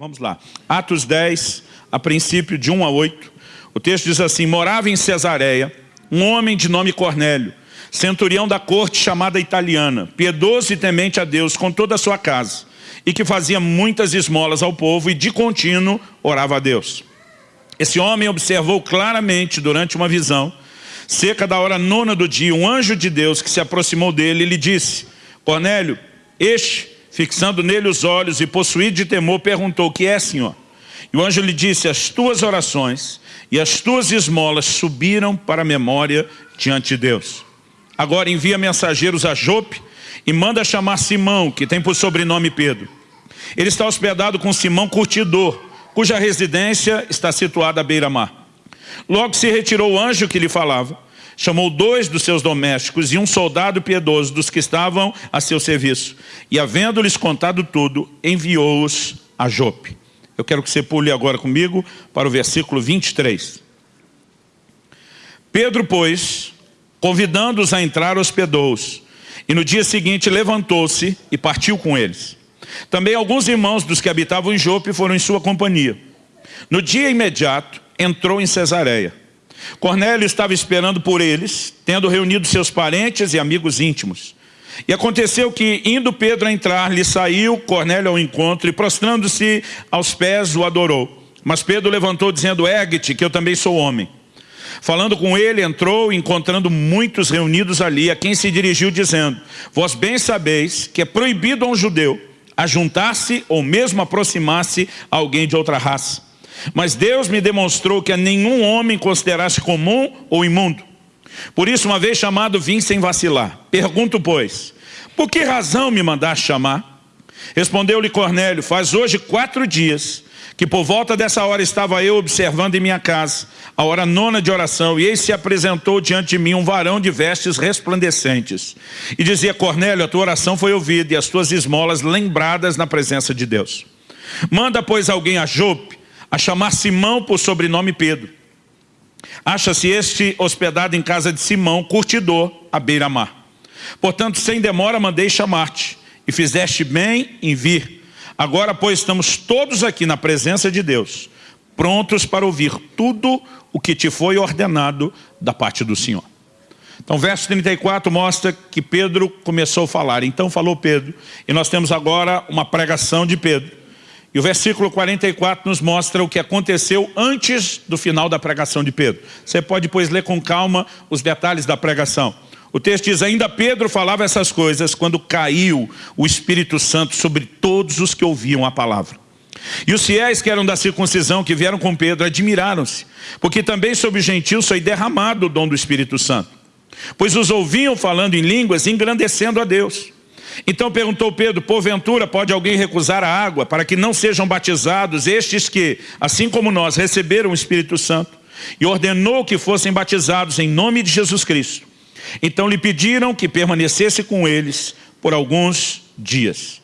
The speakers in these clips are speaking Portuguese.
Vamos lá. Atos 10, a princípio de 1 a 8. O texto diz assim, morava em Cesareia um homem de nome Cornélio, centurião da corte chamada italiana, piedoso e temente a Deus com toda a sua casa, e que fazia muitas esmolas ao povo e de contínuo orava a Deus. Esse homem observou claramente durante uma visão, cerca da hora nona do dia, um anjo de Deus que se aproximou dele e lhe disse, Cornélio, este fixando nele os olhos e possuído de temor, perguntou, o que é, Senhor? E o anjo lhe disse, as tuas orações e as tuas esmolas subiram para a memória diante de Deus. Agora envia mensageiros a Jope e manda chamar Simão, que tem por sobrenome Pedro. Ele está hospedado com Simão Curtidor, cuja residência está situada à beira-mar. Logo se retirou o anjo que lhe falava, chamou dois dos seus domésticos e um soldado piedoso dos que estavam a seu serviço. E havendo-lhes contado tudo, enviou-os a Jope. Eu quero que você pule agora comigo para o versículo 23. Pedro, pois, convidando-os a entrar, hospedou-os. E no dia seguinte levantou-se e partiu com eles. Também alguns irmãos dos que habitavam em Jope foram em sua companhia. No dia imediato, entrou em Cesareia. Cornélio estava esperando por eles, tendo reunido seus parentes e amigos íntimos. E aconteceu que, indo Pedro a entrar, lhe saiu Cornélio ao encontro e, prostrando-se aos pés, o adorou. Mas Pedro levantou, dizendo, ergue-te, que eu também sou homem. Falando com ele, entrou, encontrando muitos reunidos ali, a quem se dirigiu, dizendo, vós bem sabeis que é proibido a um judeu ajuntar-se ou mesmo aproximar-se a alguém de outra raça. Mas Deus me demonstrou que a nenhum homem considerasse comum ou imundo. Por isso, uma vez chamado, vim sem vacilar. Pergunto, pois, por que razão me mandaste chamar? Respondeu-lhe Cornélio, faz hoje quatro dias que por volta dessa hora estava eu observando em minha casa, a hora nona de oração, e eis se apresentou diante de mim um varão de vestes resplandecentes. E dizia, Cornélio, a tua oração foi ouvida e as tuas esmolas lembradas na presença de Deus. Manda, pois, alguém a Jope, a chamar Simão por sobrenome Pedro. Acha-se este hospedado em casa de Simão, curtidor, à beira-mar. Portanto, sem demora mandei chamar-te, e fizeste bem em vir. Agora, pois, estamos todos aqui na presença de Deus, prontos para ouvir tudo o que te foi ordenado da parte do Senhor. Então, verso 34 mostra que Pedro começou a falar. Então falou Pedro, e nós temos agora uma pregação de Pedro. E o versículo 44 nos mostra o que aconteceu antes do final da pregação de Pedro. Você pode, depois, ler com calma os detalhes da pregação. O texto diz, ainda Pedro falava essas coisas quando caiu o Espírito Santo sobre todos os que ouviam a palavra. E os fiéis que eram da circuncisão, que vieram com Pedro, admiraram-se, porque também sobre os gentios foi derramado o dom do Espírito Santo. Pois os ouviam falando em línguas, engrandecendo a Deus. Então perguntou Pedro, porventura pode alguém recusar a água para que não sejam batizados estes que, assim como nós, receberam o Espírito Santo? E ordenou que fossem batizados em nome de Jesus Cristo. Então lhe pediram que permanecesse com eles por alguns dias.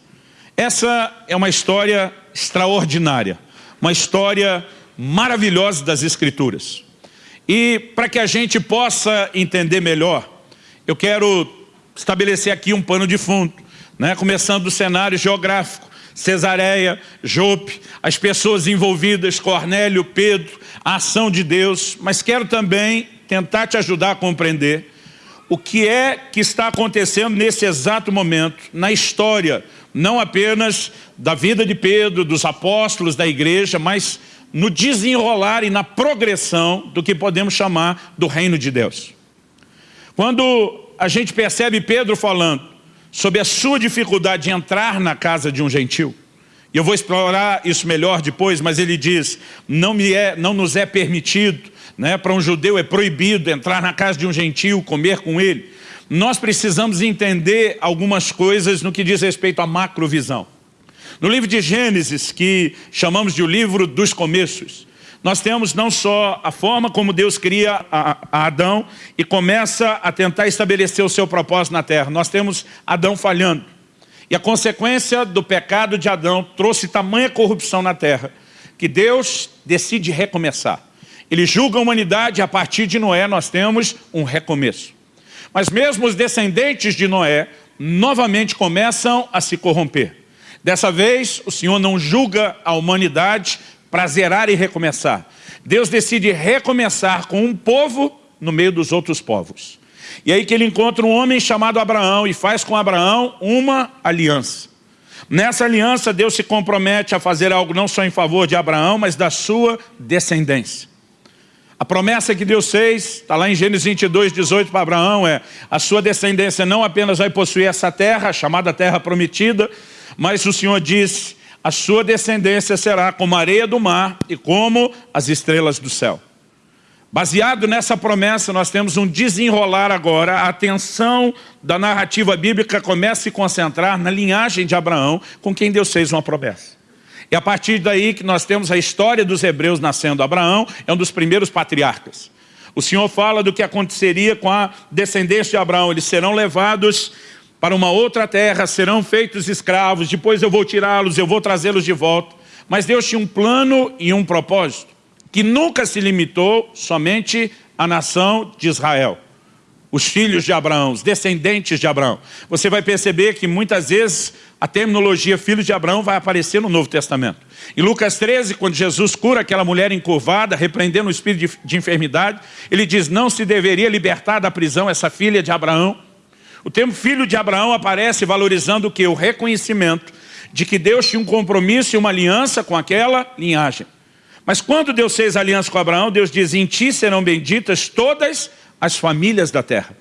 Essa é uma história extraordinária, uma história maravilhosa das Escrituras. E para que a gente possa entender melhor, eu quero estabelecer aqui um pano de fundo, né? começando do cenário geográfico, Cesareia, Jope, as pessoas envolvidas, Cornélio, Pedro, a ação de Deus, mas quero também tentar te ajudar a compreender o que é que está acontecendo nesse exato momento, na história, não apenas da vida de Pedro, dos apóstolos, da igreja, mas no desenrolar e na progressão do que podemos chamar do reino de Deus. Quando a gente percebe Pedro falando sobre a sua dificuldade de entrar na casa de um gentil. E eu vou explorar isso melhor depois, mas ele diz, não, me é, não nos é permitido, né, para um judeu é proibido entrar na casa de um gentil, comer com ele. Nós precisamos entender algumas coisas no que diz respeito à macrovisão. No livro de Gênesis, que chamamos de o livro dos começos, nós temos não só a forma como Deus cria a, a Adão e começa a tentar estabelecer o seu propósito na terra. Nós temos Adão falhando. E a consequência do pecado de Adão trouxe tamanha corrupção na terra, que Deus decide recomeçar. Ele julga a humanidade e a partir de Noé nós temos um recomeço. Mas mesmo os descendentes de Noé novamente começam a se corromper. Dessa vez, o Senhor não julga a humanidade para zerar e recomeçar. Deus decide recomeçar com um povo no meio dos outros povos. E aí que ele encontra um homem chamado Abraão e faz com Abraão uma aliança. Nessa aliança, Deus se compromete a fazer algo não só em favor de Abraão, mas da sua descendência. A promessa que Deus fez, está lá em Gênesis 22, 18 para Abraão, é a sua descendência não apenas vai possuir essa terra, chamada terra prometida, mas o Senhor diz, a sua descendência será como a areia do mar e como as estrelas do céu. Baseado nessa promessa, nós temos um desenrolar agora, a atenção da narrativa bíblica começa a se concentrar na linhagem de Abraão, com quem Deus fez uma promessa. E a partir daí que nós temos a história dos hebreus nascendo. Abraão é um dos primeiros patriarcas. O Senhor fala do que aconteceria com a descendência de Abraão. Eles serão levados para uma outra terra, serão feitos escravos, depois eu vou tirá-los, eu vou trazê-los de volta. Mas Deus tinha um plano e um propósito que nunca se limitou somente à nação de Israel. Os filhos de Abraão, os descendentes de Abraão. Você vai perceber que muitas vezes a terminologia filhos de Abraão vai aparecer no Novo Testamento. Em Lucas 13, quando Jesus cura aquela mulher encurvada, repreendendo o espírito de, de enfermidade, ele diz, não se deveria libertar da prisão essa filha de Abraão. O termo filho de Abraão aparece valorizando o que? O reconhecimento de que Deus tinha um compromisso e uma aliança com aquela linhagem. Mas quando Deus fez aliança com Abraão, Deus diz, em ti serão benditas todas as famílias da terra.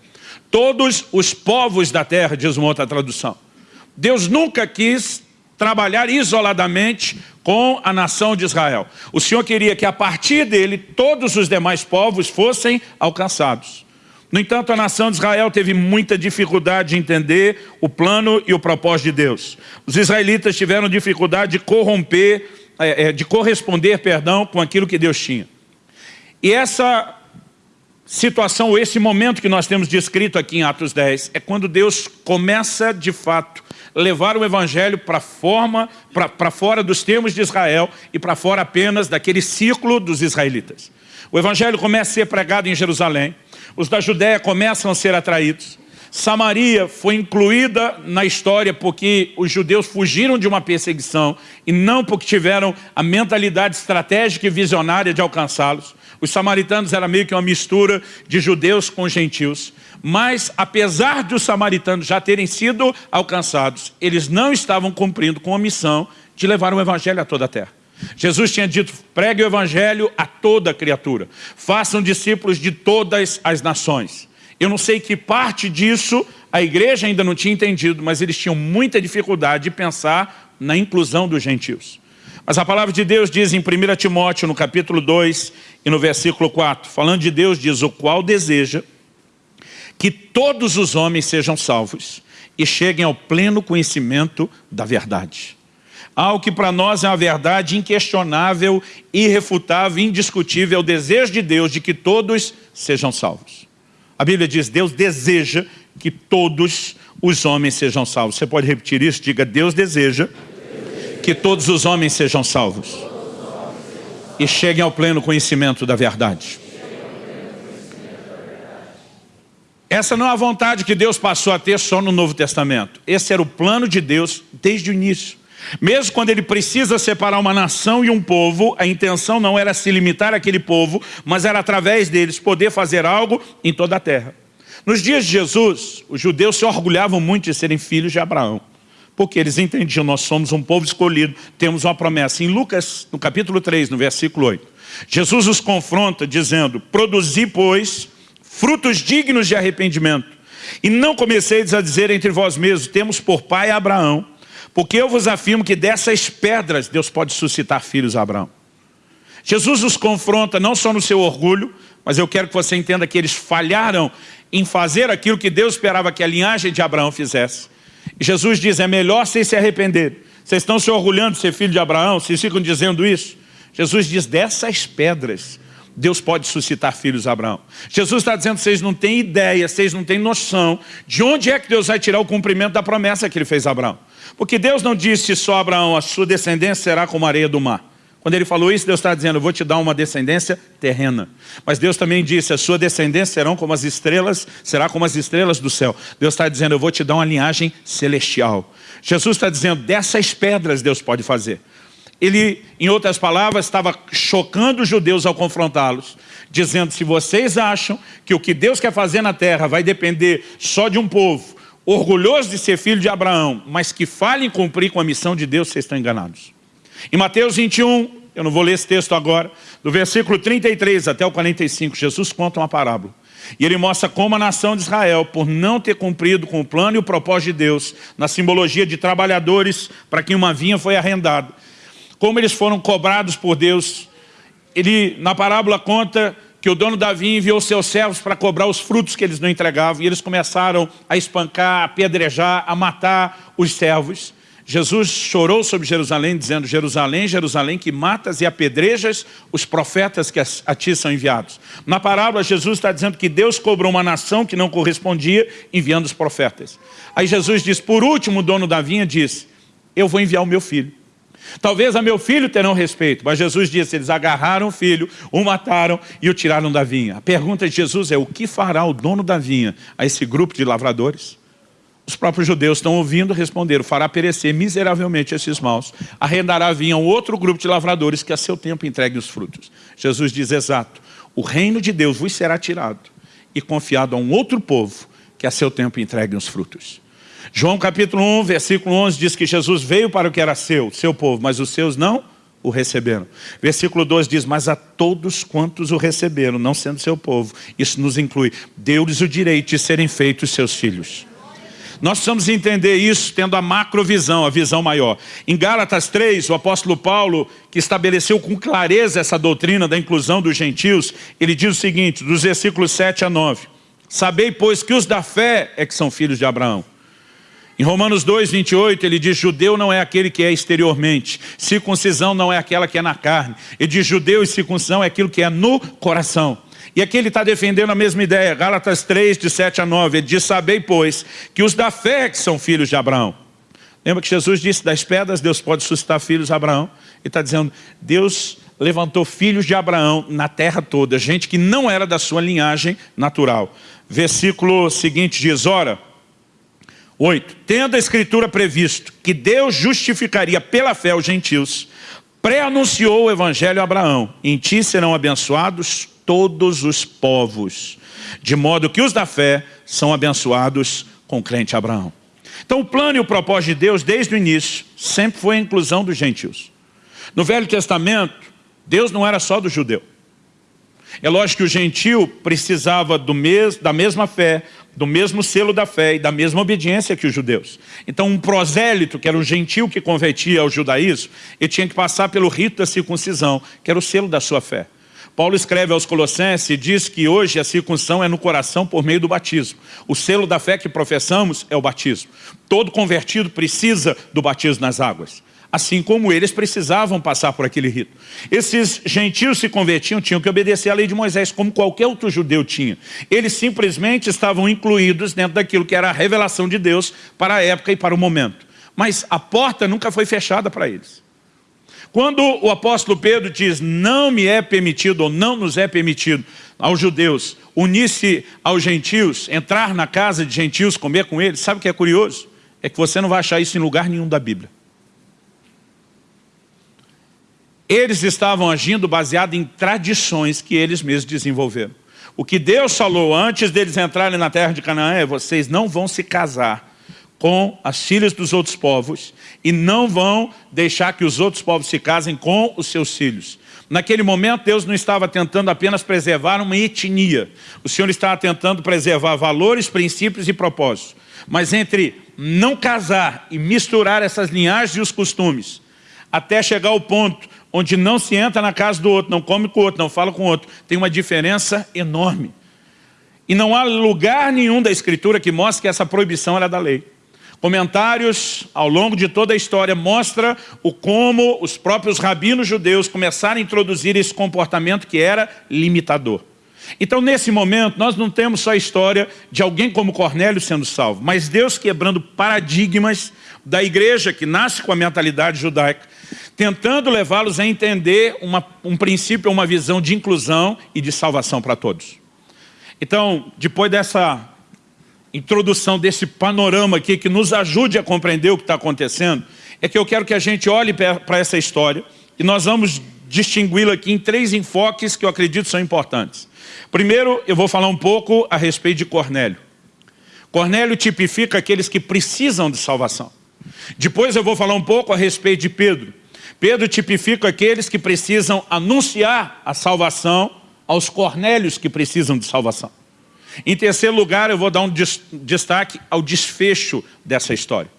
Todos os povos da terra, diz uma outra tradução. Deus nunca quis trabalhar isoladamente com a nação de Israel. O Senhor queria que a partir dele todos os demais povos fossem alcançados. No entanto, a nação de Israel teve muita dificuldade de entender o plano e o propósito de Deus. Os israelitas tiveram dificuldade de corromper é, é, de corresponder, perdão, com aquilo que Deus tinha. E essa situação, esse momento que nós temos descrito aqui em Atos 10, é quando Deus começa, de fato, levar o Evangelho para forma, para fora dos termos de Israel e para fora apenas daquele ciclo dos israelitas. O Evangelho começa a ser pregado em Jerusalém, os da Judéia começam a ser atraídos, Samaria foi incluída na história porque os judeus fugiram de uma perseguição e não porque tiveram a mentalidade estratégica e visionária de alcançá-los. Os samaritanos eram meio que uma mistura de judeus com gentios. Mas, apesar de os samaritanos já terem sido alcançados, eles não estavam cumprindo com a missão de levar o evangelho a toda a terra. Jesus tinha dito, pregue o evangelho a toda criatura. Façam discípulos de todas as nações. Eu não sei que parte disso a igreja ainda não tinha entendido, mas eles tinham muita dificuldade de pensar na inclusão dos gentios. Mas a palavra de Deus diz em 1 Timóteo, no capítulo 2 e no versículo 4, falando de Deus, diz, o qual deseja que todos os homens sejam salvos e cheguem ao pleno conhecimento da verdade. Algo que para nós é uma verdade inquestionável, irrefutável, indiscutível, é o desejo de Deus de que todos sejam salvos. A Bíblia diz, Deus deseja que todos os homens sejam salvos. Você pode repetir isso? Diga, Deus deseja que todos os homens sejam salvos. E cheguem ao pleno conhecimento da verdade. Essa não é a vontade que Deus passou a ter só no Novo Testamento. Esse era o plano de Deus desde o início. Mesmo quando ele precisa separar uma nação e um povo, a intenção não era se limitar àquele povo, mas era através deles poder fazer algo em toda a terra. Nos dias de Jesus, os judeus se orgulhavam muito de serem filhos de Abraão, porque eles entendiam, nós somos um povo escolhido, temos uma promessa. Em Lucas, no capítulo 3, no versículo 8, Jesus os confronta dizendo, produzi, pois, frutos dignos de arrependimento, e não comeceis a dizer entre vós mesmos, temos por pai Abraão, porque eu vos afirmo que dessas pedras Deus pode suscitar filhos a Abraão. Jesus os confronta não só no seu orgulho, mas eu quero que você entenda que eles falharam em fazer aquilo que Deus esperava que a linhagem de Abraão fizesse. Jesus diz, é melhor vocês se arrependerem. Vocês estão se orgulhando de ser filho de Abraão, vocês ficam dizendo isso. Jesus diz, dessas pedras Deus pode suscitar filhos a Abraão. Jesus está dizendo, vocês não têm ideia, vocês não têm noção de onde é que Deus vai tirar o cumprimento da promessa que ele fez a Abraão. Porque Deus não disse só a Abraão, a sua descendência será como a areia do mar. Quando ele falou isso, Deus está dizendo, eu vou te dar uma descendência terrena. Mas Deus também disse, a sua descendência serão como as estrelas, será como as estrelas do céu. Deus está dizendo, eu vou te dar uma linhagem celestial. Jesus está dizendo, dessas pedras Deus pode fazer. Ele, em outras palavras, estava chocando os judeus ao confrontá-los, dizendo, se vocês acham que o que Deus quer fazer na terra vai depender só de um povo, orgulhoso de ser filho de Abraão, mas que fale em cumprir com a missão de Deus, vocês estão enganados. Em Mateus 21, eu não vou ler esse texto agora, do versículo 33 até o 45, Jesus conta uma parábola. E ele mostra como a nação de Israel, por não ter cumprido com o plano e o propósito de Deus, na simbologia de trabalhadores para quem uma vinha foi arrendada, como eles foram cobrados por Deus. Ele, na parábola, conta que o dono da vinha enviou seus servos para cobrar os frutos que eles não entregavam, e eles começaram a espancar, a apedrejar, a matar os servos. Jesus chorou sobre Jerusalém, dizendo, Jerusalém, Jerusalém, que matas e apedrejas os profetas que a ti são enviados. Na parábola, Jesus está dizendo que Deus cobrou uma nação que não correspondia, enviando os profetas. Aí Jesus diz, por último, o dono da vinha disse, eu vou enviar o meu filho. Talvez a meu filho terão respeito, mas Jesus disse, eles agarraram o filho, o mataram e o tiraram da vinha. A pergunta de Jesus é, o que fará o dono da vinha a esse grupo de lavradores? Os próprios judeus estão ouvindo responder, fará perecer miseravelmente esses maus, arrendará vinha a um outro grupo de lavradores que a seu tempo entregue os frutos. Jesus diz, exato, o reino de Deus vos será tirado e confiado a um outro povo que a seu tempo entregue os frutos. João capítulo 1, versículo 11 diz que Jesus veio para o que era seu, seu povo, mas os seus não o receberam. Versículo 12 diz, mas a todos quantos o receberam, não sendo seu povo, isso nos inclui, deu-lhes o direito de serem feitos seus filhos. Nós precisamos entender isso tendo a macrovisão, a visão maior. Em Gálatas 3, o apóstolo Paulo, que estabeleceu com clareza essa doutrina da inclusão dos gentios, ele diz o seguinte, dos versículos 7 a 9. Sabei, pois, que os da fé é que são filhos de Abraão. Em Romanos 2, 28, ele diz, judeu não é aquele que é exteriormente, circuncisão não é aquela que é na carne. Ele diz, judeu e circuncisão é aquilo que é no coração. E aqui ele está defendendo a mesma ideia, Gálatas 3, de 7 a 9, ele diz, sabei, pois, que os da fé que são filhos de Abraão. Lembra que Jesus disse, das pedras Deus pode suscitar filhos de Abraão? Ele está dizendo, Deus levantou filhos de Abraão na terra toda, gente que não era da sua linhagem natural. Versículo seguinte diz, ora, 8. Tendo a Escritura previsto que Deus justificaria pela fé os gentios, pré-anunciou o Evangelho a Abraão. Em ti serão abençoados todos os povos, de modo que os da fé são abençoados com o crente Abraão. Então o plano e o propósito de Deus, desde o início, sempre foi a inclusão dos gentios. No Velho Testamento, Deus não era só do judeu. É lógico que o gentil precisava mes, da mesma fé, do mesmo selo da fé e da mesma obediência que os judeus. Então um prosélito, que era um gentil que convertia ao judaísmo, ele tinha que passar pelo rito da circuncisão, que era o selo da sua fé. Paulo escreve aos Colossenses e diz que hoje a circuncisão é no coração por meio do batismo. O selo da fé que professamos é o batismo. Todo convertido precisa do batismo nas águas assim como eles precisavam passar por aquele rito. Esses gentios se convertiam, tinham que obedecer à lei de Moisés, como qualquer outro judeu tinha. Eles simplesmente estavam incluídos dentro daquilo que era a revelação de Deus para a época e para o momento. Mas a porta nunca foi fechada para eles. Quando o apóstolo Pedro diz, não me é permitido ou não nos é permitido aos judeus unir-se aos gentios, entrar na casa de gentios, comer com eles, sabe o que é curioso? É que você não vai achar isso em lugar nenhum da Bíblia. Eles estavam agindo baseado em tradições que eles mesmos desenvolveram. O que Deus falou antes deles entrarem na terra de Canaã é vocês não vão se casar com as filhas dos outros povos e não vão deixar que os outros povos se casem com os seus filhos. Naquele momento, Deus não estava tentando apenas preservar uma etnia. O Senhor estava tentando preservar valores, princípios e propósitos. Mas entre não casar e misturar essas linhagens e os costumes, até chegar ao ponto onde não se entra na casa do outro, não come com o outro, não fala com o outro. Tem uma diferença enorme. E não há lugar nenhum da Escritura que mostre que essa proibição era da lei. Comentários ao longo de toda a história mostra o como os próprios rabinos judeus começaram a introduzir esse comportamento que era limitador. Então, nesse momento, nós não temos só a história de alguém como Cornélio sendo salvo, mas Deus quebrando paradigmas da igreja que nasce com a mentalidade judaica, tentando levá-los a entender uma, um princípio, uma visão de inclusão e de salvação para todos. Então, depois dessa introdução, desse panorama aqui, que nos ajude a compreender o que está acontecendo, é que eu quero que a gente olhe para essa história e nós vamos distingui-la aqui em três enfoques que eu acredito são importantes. Primeiro, eu vou falar um pouco a respeito de Cornélio. Cornélio tipifica aqueles que precisam de salvação. Depois eu vou falar um pouco a respeito de Pedro. Pedro tipifica aqueles que precisam anunciar a salvação aos Cornélios que precisam de salvação. Em terceiro lugar, eu vou dar um destaque ao desfecho dessa história.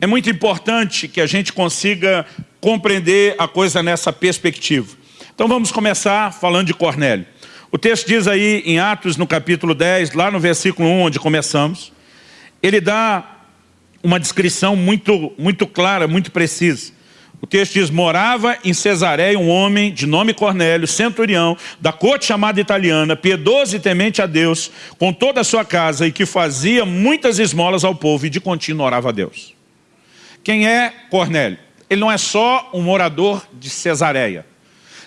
É muito importante que a gente consiga compreender a coisa nessa perspectiva. Então vamos começar falando de Cornélio. O texto diz aí em Atos, no capítulo 10, lá no versículo 1, onde começamos, ele dá uma descrição muito, muito clara, muito precisa. O texto diz, morava em Cesareia um homem de nome Cornélio, centurião, da corte chamada italiana, piedoso e temente a Deus, com toda a sua casa, e que fazia muitas esmolas ao povo e de contínuo orava a Deus. Quem é Cornélio? Ele não é só um morador de Cesareia.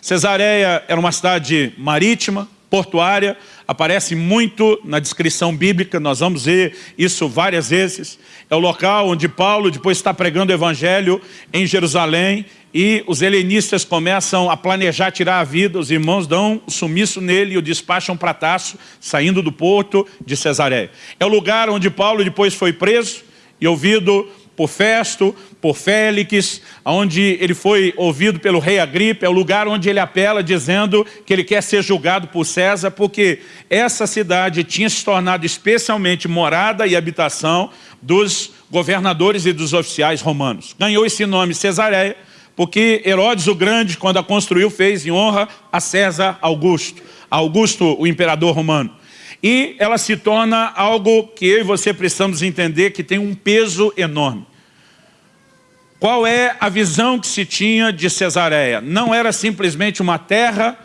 Cesareia era uma cidade marítima, portuária, aparece muito na descrição bíblica, nós vamos ver isso várias vezes. É o local onde Paulo depois está pregando o evangelho em Jerusalém e os helenistas começam a planejar tirar a vida, os irmãos dão sumiço nele e o despacham para Taço, saindo do porto de Cesareia. É o lugar onde Paulo depois foi preso e ouvido por Festo, por Félix, onde ele foi ouvido pelo rei Agripa, é o lugar onde ele apela dizendo que ele quer ser julgado por César, porque essa cidade tinha se tornado especialmente morada e habitação dos governadores e dos oficiais romanos. Ganhou esse nome Cesareia, porque Herodes o Grande, quando a construiu, fez em honra a César Augusto, Augusto, o imperador romano e ela se torna algo que eu e você precisamos entender que tem um peso enorme. Qual é a visão que se tinha de Cesareia? Não era simplesmente uma terra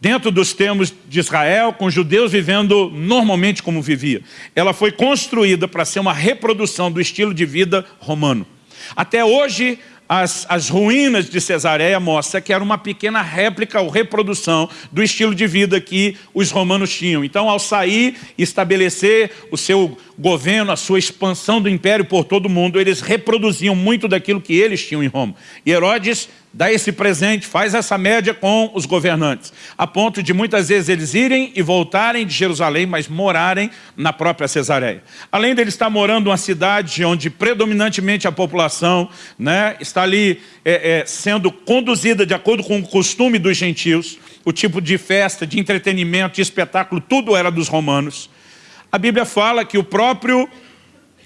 dentro dos termos de Israel, com judeus vivendo normalmente como vivia. Ela foi construída para ser uma reprodução do estilo de vida romano. Até hoje, as, as ruínas de Cesareia mostra que era uma pequena réplica ou reprodução do estilo de vida que os romanos tinham. Então, ao sair e estabelecer o seu governo, a sua expansão do império por todo o mundo, eles reproduziam muito daquilo que eles tinham em Roma. E Herodes dá esse presente, faz essa média com os governantes, a ponto de muitas vezes eles irem e voltarem de Jerusalém, mas morarem na própria Cesareia. Além de ele estar morando numa cidade onde predominantemente a população né, está ali é, é, sendo conduzida de acordo com o costume dos gentios, o tipo de festa, de entretenimento, de espetáculo, tudo era dos romanos. A Bíblia fala que o próprio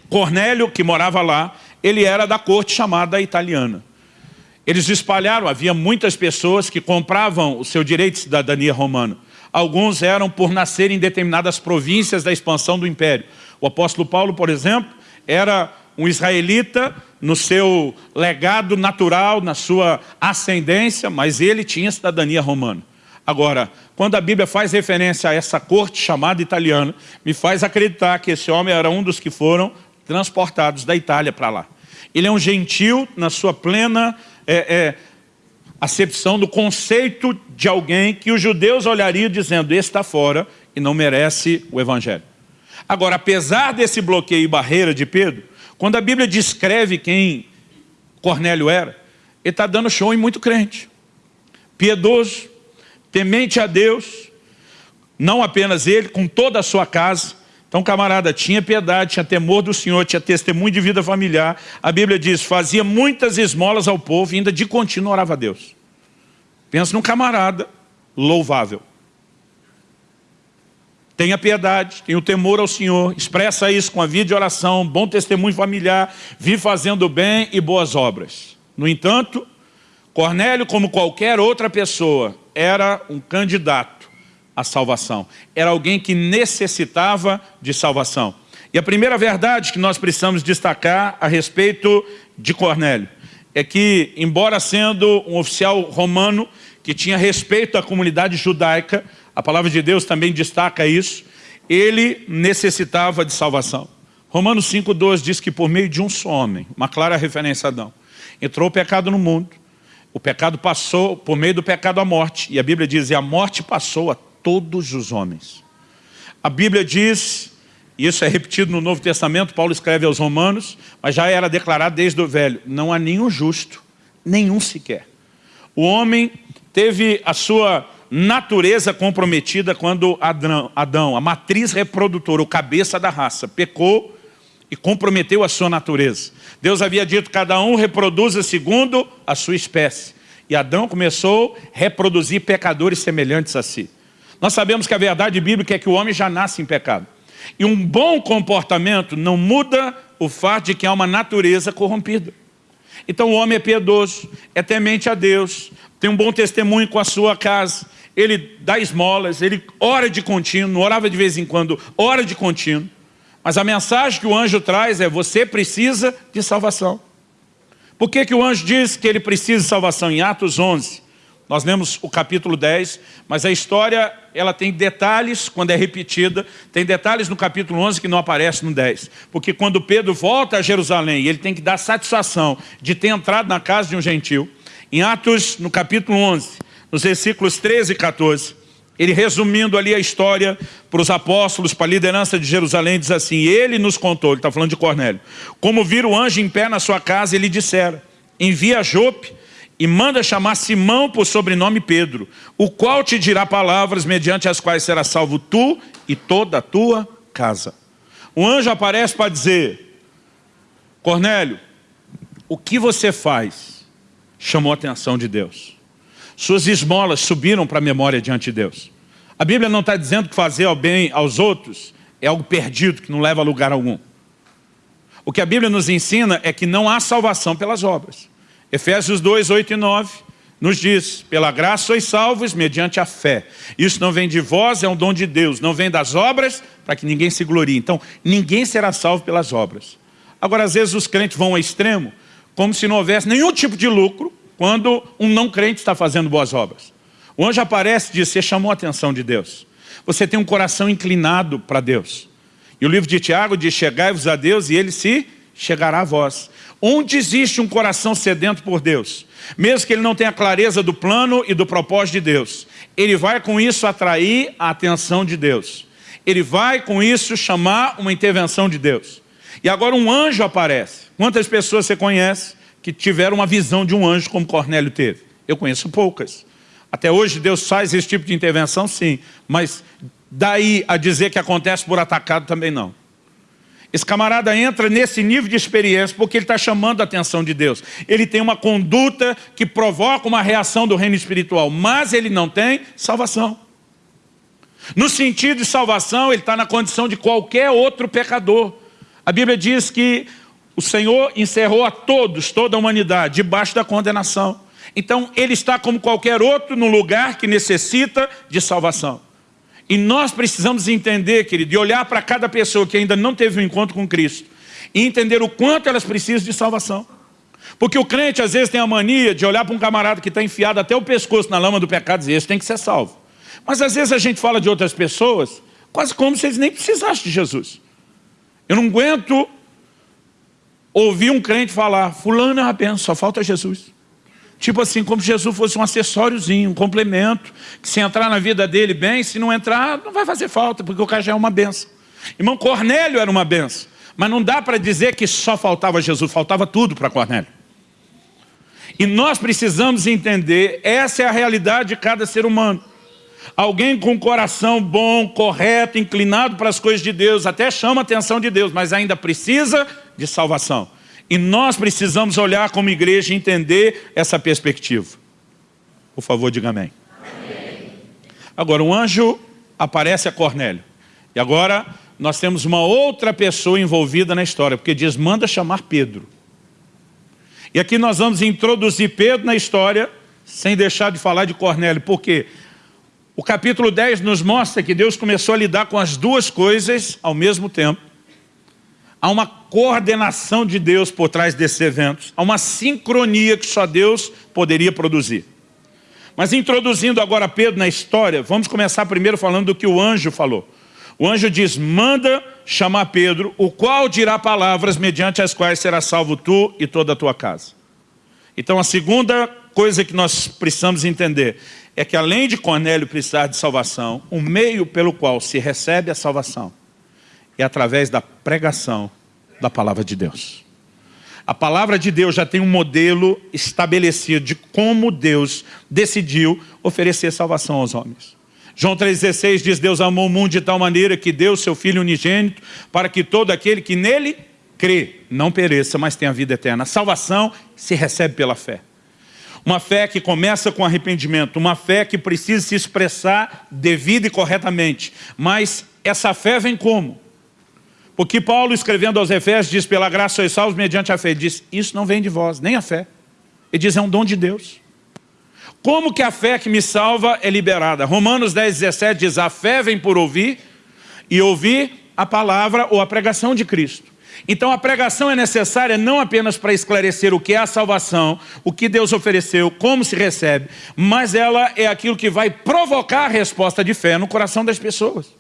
Cornélio, que morava lá, ele era da corte chamada italiana. Eles espalharam, havia muitas pessoas que compravam o seu direito de cidadania romana. Alguns eram por nascer em determinadas províncias da expansão do império. O apóstolo Paulo, por exemplo, era um israelita no seu legado natural, na sua ascendência, mas ele tinha cidadania romana. Agora, quando a Bíblia faz referência a essa corte chamada italiana, me faz acreditar que esse homem era um dos que foram transportados da Itália para lá. Ele é um gentil na sua plena é, é, acepção do conceito de alguém que os judeus olhariam dizendo, esse está fora e não merece o evangelho. Agora, apesar desse bloqueio e barreira de Pedro, quando a Bíblia descreve quem Cornélio era, ele está dando show em muito crente. Piedoso, temente a Deus, não apenas ele, com toda a sua casa, então, camarada, tinha piedade, tinha temor do Senhor, tinha testemunho de vida familiar. A Bíblia diz, fazia muitas esmolas ao povo e ainda de contínuo orava a Deus. Pensa num camarada louvável. Tenha piedade, tenha o temor ao Senhor, expressa isso com a vida de oração, bom testemunho familiar, vive fazendo bem e boas obras. No entanto, Cornélio, como qualquer outra pessoa, era um candidato a salvação. Era alguém que necessitava de salvação. E a primeira verdade que nós precisamos destacar a respeito de Cornélio é que, embora sendo um oficial romano que tinha respeito à comunidade judaica, a palavra de Deus também destaca isso, ele necessitava de salvação. Romanos 5,12 diz que por meio de um só homem, uma clara referência a Adão, entrou o pecado no mundo, O pecado passou, por meio do pecado, a morte. E a Bíblia diz, e a morte passou a todos os homens. A Bíblia diz, e isso é repetido no Novo Testamento, Paulo escreve aos romanos, mas já era declarado desde o Velho, não há nenhum justo, nenhum sequer. O homem teve a sua natureza comprometida quando Adão, Adão, a matriz reprodutora, o cabeça da raça, pecou e comprometeu a sua natureza. Deus havia dito, cada um reproduza segundo a sua espécie. E Adão começou a reproduzir pecadores semelhantes a si. Nós sabemos que a verdade bíblica é que o homem já nasce em pecado. E um bom comportamento não muda o fato de que há uma natureza corrompida. Então o homem é piedoso, é temente a Deus, tem um bom testemunho com a sua casa, ele dá esmolas, ele ora de contínuo, orava de vez em quando, ora de contínuo. Mas a mensagem que o anjo traz é, você precisa de salvação. Por que, que o anjo diz que ele precisa de salvação? Em Atos 11, nós lemos o capítulo 10, mas a história ela tem detalhes quando é repetida, tem detalhes no capítulo 11 que não aparece no 10. Porque quando Pedro volta a Jerusalém, ele tem que dar satisfação de ter entrado na casa de um gentil. Em Atos, no capítulo 11, nos versículos 13 e 14, ele resumindo ali a história para os apóstolos, para a liderança de Jerusalém, diz assim, ele nos contou, ele está falando de Cornélio, como vira o anjo em pé na sua casa, ele dissera, envia Jope e manda chamar Simão por sobrenome Pedro, o qual te dirá palavras mediante as quais será salvo tu e toda a tua casa. O anjo aparece para dizer, Cornélio, o que você faz chamou a atenção de Deus. Suas esmolas subiram para a memória diante de Deus. A Bíblia não está dizendo que fazer o bem aos outros é algo perdido, que não leva a lugar algum. O que a Bíblia nos ensina é que não há salvação pelas obras. Efésios 2, 8 e 9 nos diz, pela graça sois salvos mediante a fé. Isso não vem de vós, é um dom de Deus, não vem das obras para que ninguém se glorie. Então, ninguém será salvo pelas obras. Agora, às vezes os crentes vão ao extremo, como se não houvesse nenhum tipo de lucro, quando um não crente está fazendo boas obras. O anjo aparece e diz, você chamou a atenção de Deus. Você tem um coração inclinado para Deus. E o livro de Tiago diz, chegai-vos a Deus e ele se chegará a vós. Onde existe um coração sedento por Deus, mesmo que ele não tenha clareza do plano e do propósito de Deus, ele vai com isso atrair a atenção de Deus. Ele vai com isso chamar uma intervenção de Deus. E agora um anjo aparece. Quantas pessoas você conhece que tiveram uma visão de um anjo como Cornélio teve. Eu conheço poucas. Até hoje Deus faz esse tipo de intervenção, sim. Mas daí a dizer que acontece por atacado também não. Esse camarada entra nesse nível de experiência porque ele está chamando a atenção de Deus. Ele tem uma conduta que provoca uma reação do reino espiritual, mas ele não tem salvação. No sentido de salvação, ele está na condição de qualquer outro pecador. A Bíblia diz que o Senhor encerrou a todos, toda a humanidade, debaixo da condenação. Então, ele está como qualquer outro no lugar que necessita de salvação. E nós precisamos entender, querido, de olhar para cada pessoa que ainda não teve um encontro com Cristo e entender o quanto elas precisam de salvação. Porque o crente às vezes tem a mania de olhar para um camarada que está enfiado até o pescoço na lama do pecado e dizer, esse tem que ser salvo. Mas às vezes a gente fala de outras pessoas quase como se eles nem precisassem de Jesus. Eu não aguento ouvi um crente falar, fulano é benção, só falta Jesus. Tipo assim, como se Jesus fosse um acessóriozinho, um complemento, que se entrar na vida dele bem, se não entrar, não vai fazer falta, porque o cara já é uma benção. Irmão, Cornélio era uma benção, mas não dá para dizer que só faltava Jesus, faltava tudo para Cornélio. E nós precisamos entender, essa é a realidade de cada ser humano. Alguém com coração bom, correto, inclinado para as coisas de Deus, até chama a atenção de Deus, mas ainda precisa de salvação. E nós precisamos olhar como igreja e entender essa perspectiva. Por favor, diga amém. amém. Agora, um anjo aparece a Cornélio. E agora nós temos uma outra pessoa envolvida na história, porque diz, manda chamar Pedro. E aqui nós vamos introduzir Pedro na história, sem deixar de falar de Cornélio. Por quê? O capítulo 10 nos mostra que Deus começou a lidar com as duas coisas ao mesmo tempo. Há uma coordenação de Deus por trás desses eventos. Há uma sincronia que só Deus poderia produzir. Mas introduzindo agora Pedro na história, vamos começar primeiro falando do que o anjo falou. O anjo diz, manda chamar Pedro, o qual dirá palavras mediante as quais será salvo tu e toda a tua casa. Então a segunda coisa que nós precisamos entender é que além de Cornélio precisar de salvação, o meio pelo qual se recebe a salvação é através da pregação da palavra de Deus. A palavra de Deus já tem um modelo estabelecido de como Deus decidiu oferecer salvação aos homens. João 3,16 diz, Deus amou o mundo de tal maneira que deu seu Filho unigênito para que todo aquele que nele crê não pereça, mas tenha vida eterna. A salvação se recebe pela fé. Uma fé que começa com arrependimento, uma fé que precisa se expressar devida e corretamente. Mas essa fé vem como? Porque Paulo, escrevendo aos Efésios, diz, pela graça sois salvos mediante a fé. Ele diz, isso não vem de vós, nem a fé. Ele diz, é um dom de Deus. Como que a fé que me salva é liberada? Romanos 10, 17 diz, a fé vem por ouvir, e ouvir a palavra ou a pregação de Cristo. Então a pregação é necessária não apenas para esclarecer o que é a salvação, o que Deus ofereceu, como se recebe, mas ela é aquilo que vai provocar a resposta de fé no coração das pessoas.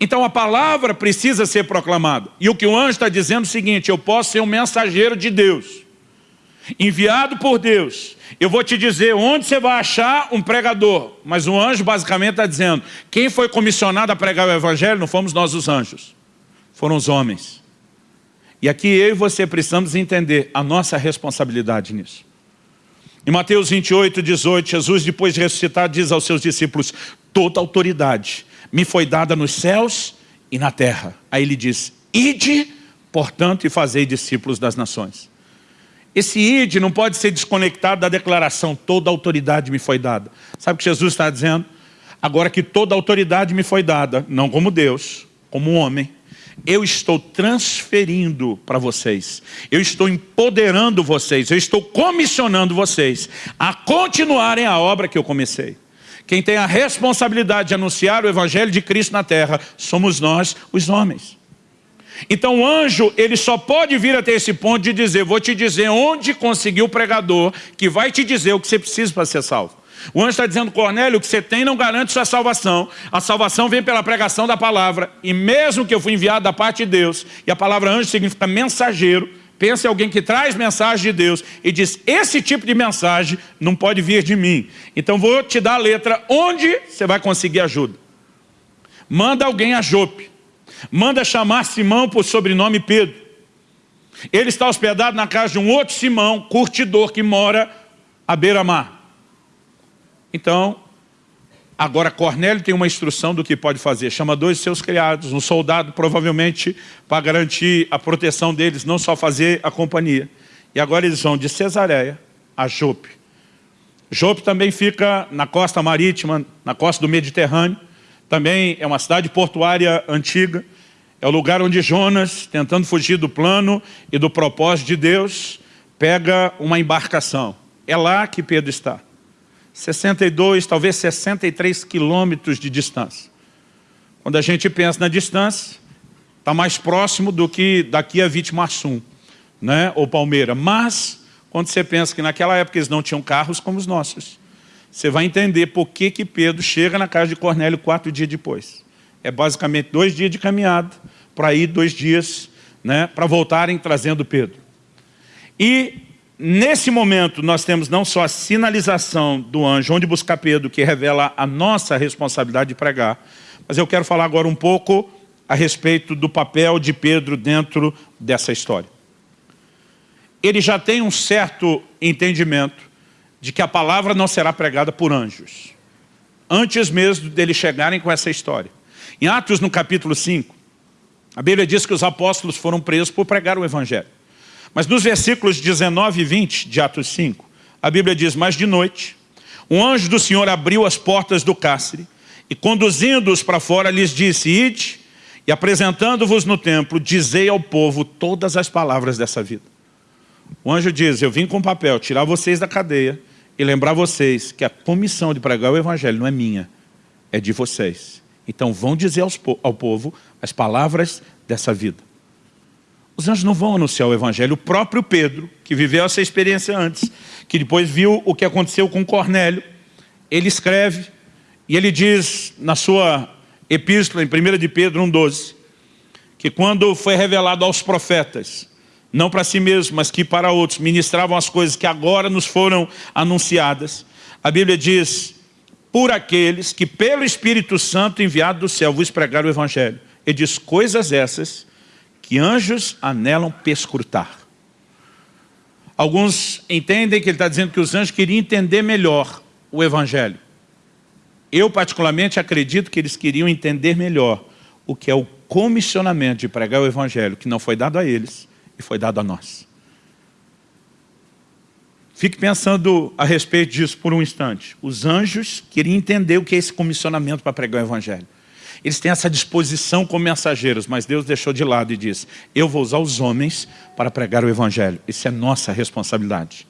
Então a palavra precisa ser proclamada. E o que o anjo está dizendo é o seguinte, eu posso ser um mensageiro de Deus, enviado por Deus. Eu vou te dizer onde você vai achar um pregador. Mas o anjo basicamente está dizendo, quem foi comissionado a pregar o evangelho não fomos nós os anjos, foram os homens. E aqui eu e você precisamos entender a nossa responsabilidade nisso. Em Mateus 28, 18, Jesus, depois de ressuscitar, diz aos seus discípulos, toda autoridade me foi dada nos céus e na terra. Aí ele diz, ide, portanto, e fazei discípulos das nações. Esse ide não pode ser desconectado da declaração, toda autoridade me foi dada. Sabe o que Jesus está dizendo? Agora que toda autoridade me foi dada, não como Deus, como um homem, eu estou transferindo para vocês, eu estou empoderando vocês, eu estou comissionando vocês a continuarem a obra que eu comecei. Quem tem a responsabilidade de anunciar o Evangelho de Cristo na terra somos nós, os homens. Então o anjo, ele só pode vir até esse ponto de dizer, vou te dizer onde conseguir o pregador que vai te dizer o que você precisa para ser salvo. O anjo está dizendo, Cornélio, o que você tem não garante sua salvação. A salvação vem pela pregação da palavra. E mesmo que eu fui enviado da parte de Deus, e a palavra anjo significa mensageiro, Pensa em alguém que traz mensagem de Deus e diz, esse tipo de mensagem não pode vir de mim. Então vou te dar a letra onde você vai conseguir ajuda. Manda alguém a Jope. Manda chamar Simão por sobrenome Pedro. Ele está hospedado na casa de um outro Simão, curtidor, que mora à beira-mar. Então, Agora, Cornélio tem uma instrução do que pode fazer. Chama dois de seus criados, um soldado, provavelmente, para garantir a proteção deles, não só fazer a companhia. E agora eles vão de Cesareia a Jope. Jope também fica na costa marítima, na costa do Mediterrâneo. Também é uma cidade portuária antiga. É o lugar onde Jonas, tentando fugir do plano e do propósito de Deus, pega uma embarcação. É lá que Pedro está. 62, talvez 63 quilômetros de distância. Quando a gente pensa na distância, está mais próximo do que daqui a Vitimarsum, né? ou Palmeira. Mas, quando você pensa que naquela época eles não tinham carros como os nossos, você vai entender por que, que Pedro chega na casa de Cornélio quatro dias depois. É basicamente dois dias de caminhada, para ir dois dias, né, para voltarem trazendo Pedro. E Nesse momento, nós temos não só a sinalização do anjo, onde buscar Pedro, que revela a nossa responsabilidade de pregar, mas eu quero falar agora um pouco a respeito do papel de Pedro dentro dessa história. Ele já tem um certo entendimento de que a palavra não será pregada por anjos, antes mesmo deles chegarem com essa história. Em Atos, no capítulo 5, a Bíblia diz que os apóstolos foram presos por pregar o evangelho. Mas nos versículos 19 e 20 de Atos 5, a Bíblia diz, mas de noite, um anjo do Senhor abriu as portas do cárcere e conduzindo-os para fora lhes disse, ide e apresentando-vos no templo, dizei ao povo todas as palavras dessa vida. O anjo diz, eu vim com papel tirar vocês da cadeia e lembrar vocês que a comissão de pregar o evangelho não é minha, é de vocês. Então vão dizer aos, ao povo as palavras dessa vida. Os anjos não vão anunciar o evangelho. O próprio Pedro, que viveu essa experiência antes, que depois viu o que aconteceu com Cornélio, ele escreve e ele diz na sua epístola, em 1 de Pedro 1,12, que quando foi revelado aos profetas não para si mesmo, mas que para outros, ministravam as coisas que agora nos foram anunciadas. A Bíblia diz, por aqueles que pelo Espírito Santo enviado do céu vos pregaram o Evangelho. Ele diz coisas essas que anjos anelam perscrutar. Alguns entendem que ele está dizendo que os anjos queriam entender melhor o Evangelho. Eu particularmente acredito que eles queriam entender melhor o que é o comissionamento de pregar o Evangelho, que não foi dado a eles e foi dado a nós. Fique pensando a respeito disso por um instante. Os anjos queriam entender o que é esse comissionamento para pregar o Evangelho. Eles têm essa disposição como mensageiros, mas Deus deixou de lado e disse, eu vou usar os homens para pregar o Evangelho. Isso é nossa responsabilidade.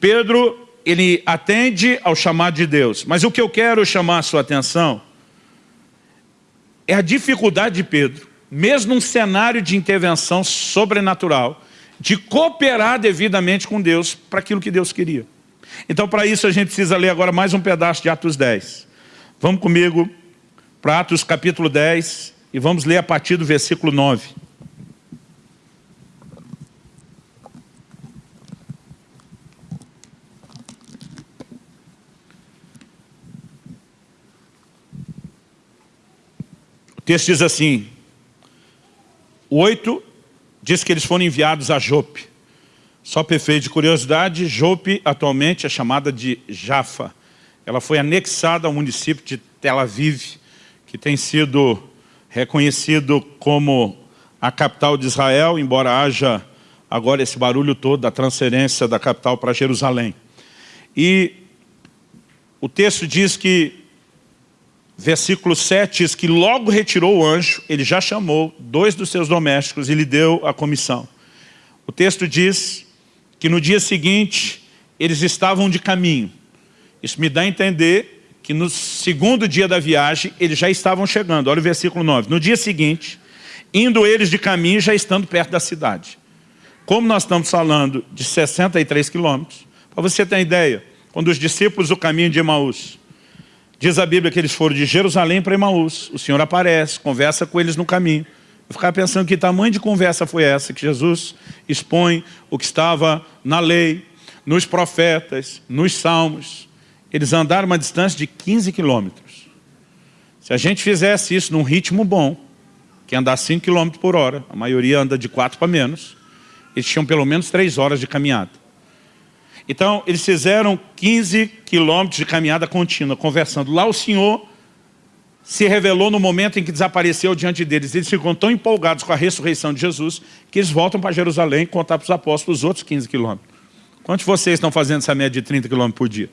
Pedro, ele atende ao chamado de Deus, mas o que eu quero chamar a sua atenção é a dificuldade de Pedro, mesmo num cenário de intervenção sobrenatural, de cooperar devidamente com Deus para aquilo que Deus queria. Então, para isso, a gente precisa ler agora mais um pedaço de Atos 10. Vamos comigo para Atos capítulo 10 e vamos ler a partir do versículo 9. O texto diz assim, 8 diz que eles foram enviados a Jope. Só perfeito de curiosidade, Jope atualmente é chamada de Jafa. Ela foi anexada ao município de Tel Aviv, que tem sido reconhecido como a capital de Israel, embora haja agora esse barulho todo da transferência da capital para Jerusalém. E o texto diz que versículo 7 diz que logo retirou o anjo, ele já chamou dois dos seus domésticos e lhe deu a comissão. O texto diz que no dia seguinte eles estavam de caminho. Isso me dá a entender que no segundo dia da viagem eles já estavam chegando. Olha o versículo 9. No dia seguinte, indo eles de caminho já estando perto da cidade. Como nós estamos falando de 63 quilômetros, para você ter uma ideia, quando os discípulos do caminho de Emaús Diz a Bíblia que eles foram de Jerusalém para Emaús. O Senhor aparece, conversa com eles no caminho. Eu ficava pensando que tamanho de conversa foi essa, que Jesus expõe o que estava na lei, nos profetas, nos salmos. Eles andaram uma distância de 15 quilômetros. Se a gente fizesse isso num ritmo bom, que é andar 5 quilômetros por hora, a maioria anda de 4 para menos, eles tinham pelo menos 3 horas de caminhada. Então, eles fizeram 15 quilômetros de caminhada contínua, conversando. Lá o Senhor se revelou no momento em que desapareceu diante deles. Eles ficam tão empolgados com a ressurreição de Jesus que eles voltam para Jerusalém contar para os apóstolos os outros 15 quilômetros. Quantos de vocês estão fazendo essa média de 30 quilômetros por dia?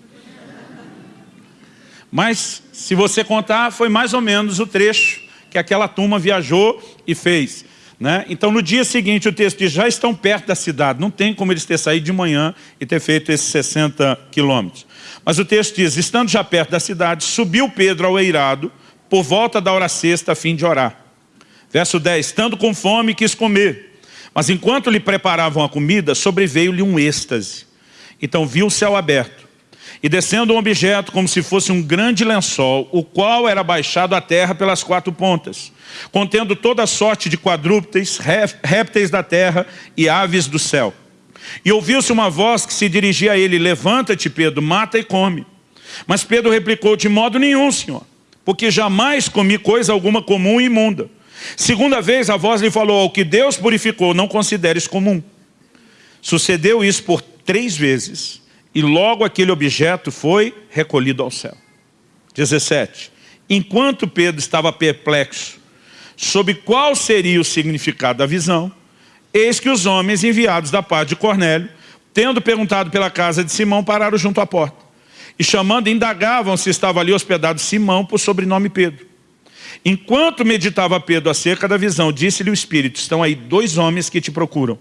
Mas, se você contar, foi mais ou menos o trecho que aquela turma viajou e fez. Né? Então, no dia seguinte, o texto diz, já estão perto da cidade. Não tem como eles ter saído de manhã e ter feito esses 60 quilômetros. Mas o texto diz, estando já perto da cidade, subiu Pedro ao eirado, por volta da hora sexta, a fim de orar. Verso 10, estando com fome, quis comer. Mas enquanto lhe preparavam a comida, sobreveio-lhe um êxtase. Então viu o céu aberto. E descendo um objeto como se fosse um grande lençol, o qual era baixado à terra pelas quatro pontas contendo toda sorte de quadrúpedes, répteis da terra e aves do céu. E ouviu-se uma voz que se dirigia a ele, levanta-te Pedro, mata e come. Mas Pedro replicou, de modo nenhum, Senhor, porque jamais comi coisa alguma comum e imunda. Segunda vez a voz lhe falou, ao que Deus purificou, não consideres comum. Sucedeu isso por três vezes, e logo aquele objeto foi recolhido ao céu. 17. Enquanto Pedro estava perplexo, sobre qual seria o significado da visão, eis que os homens enviados da parte de Cornélio, tendo perguntado pela casa de Simão, pararam junto à porta. E chamando, indagavam se estava ali hospedado Simão por sobrenome Pedro. Enquanto meditava Pedro acerca da visão, disse-lhe o Espírito, estão aí dois homens que te procuram.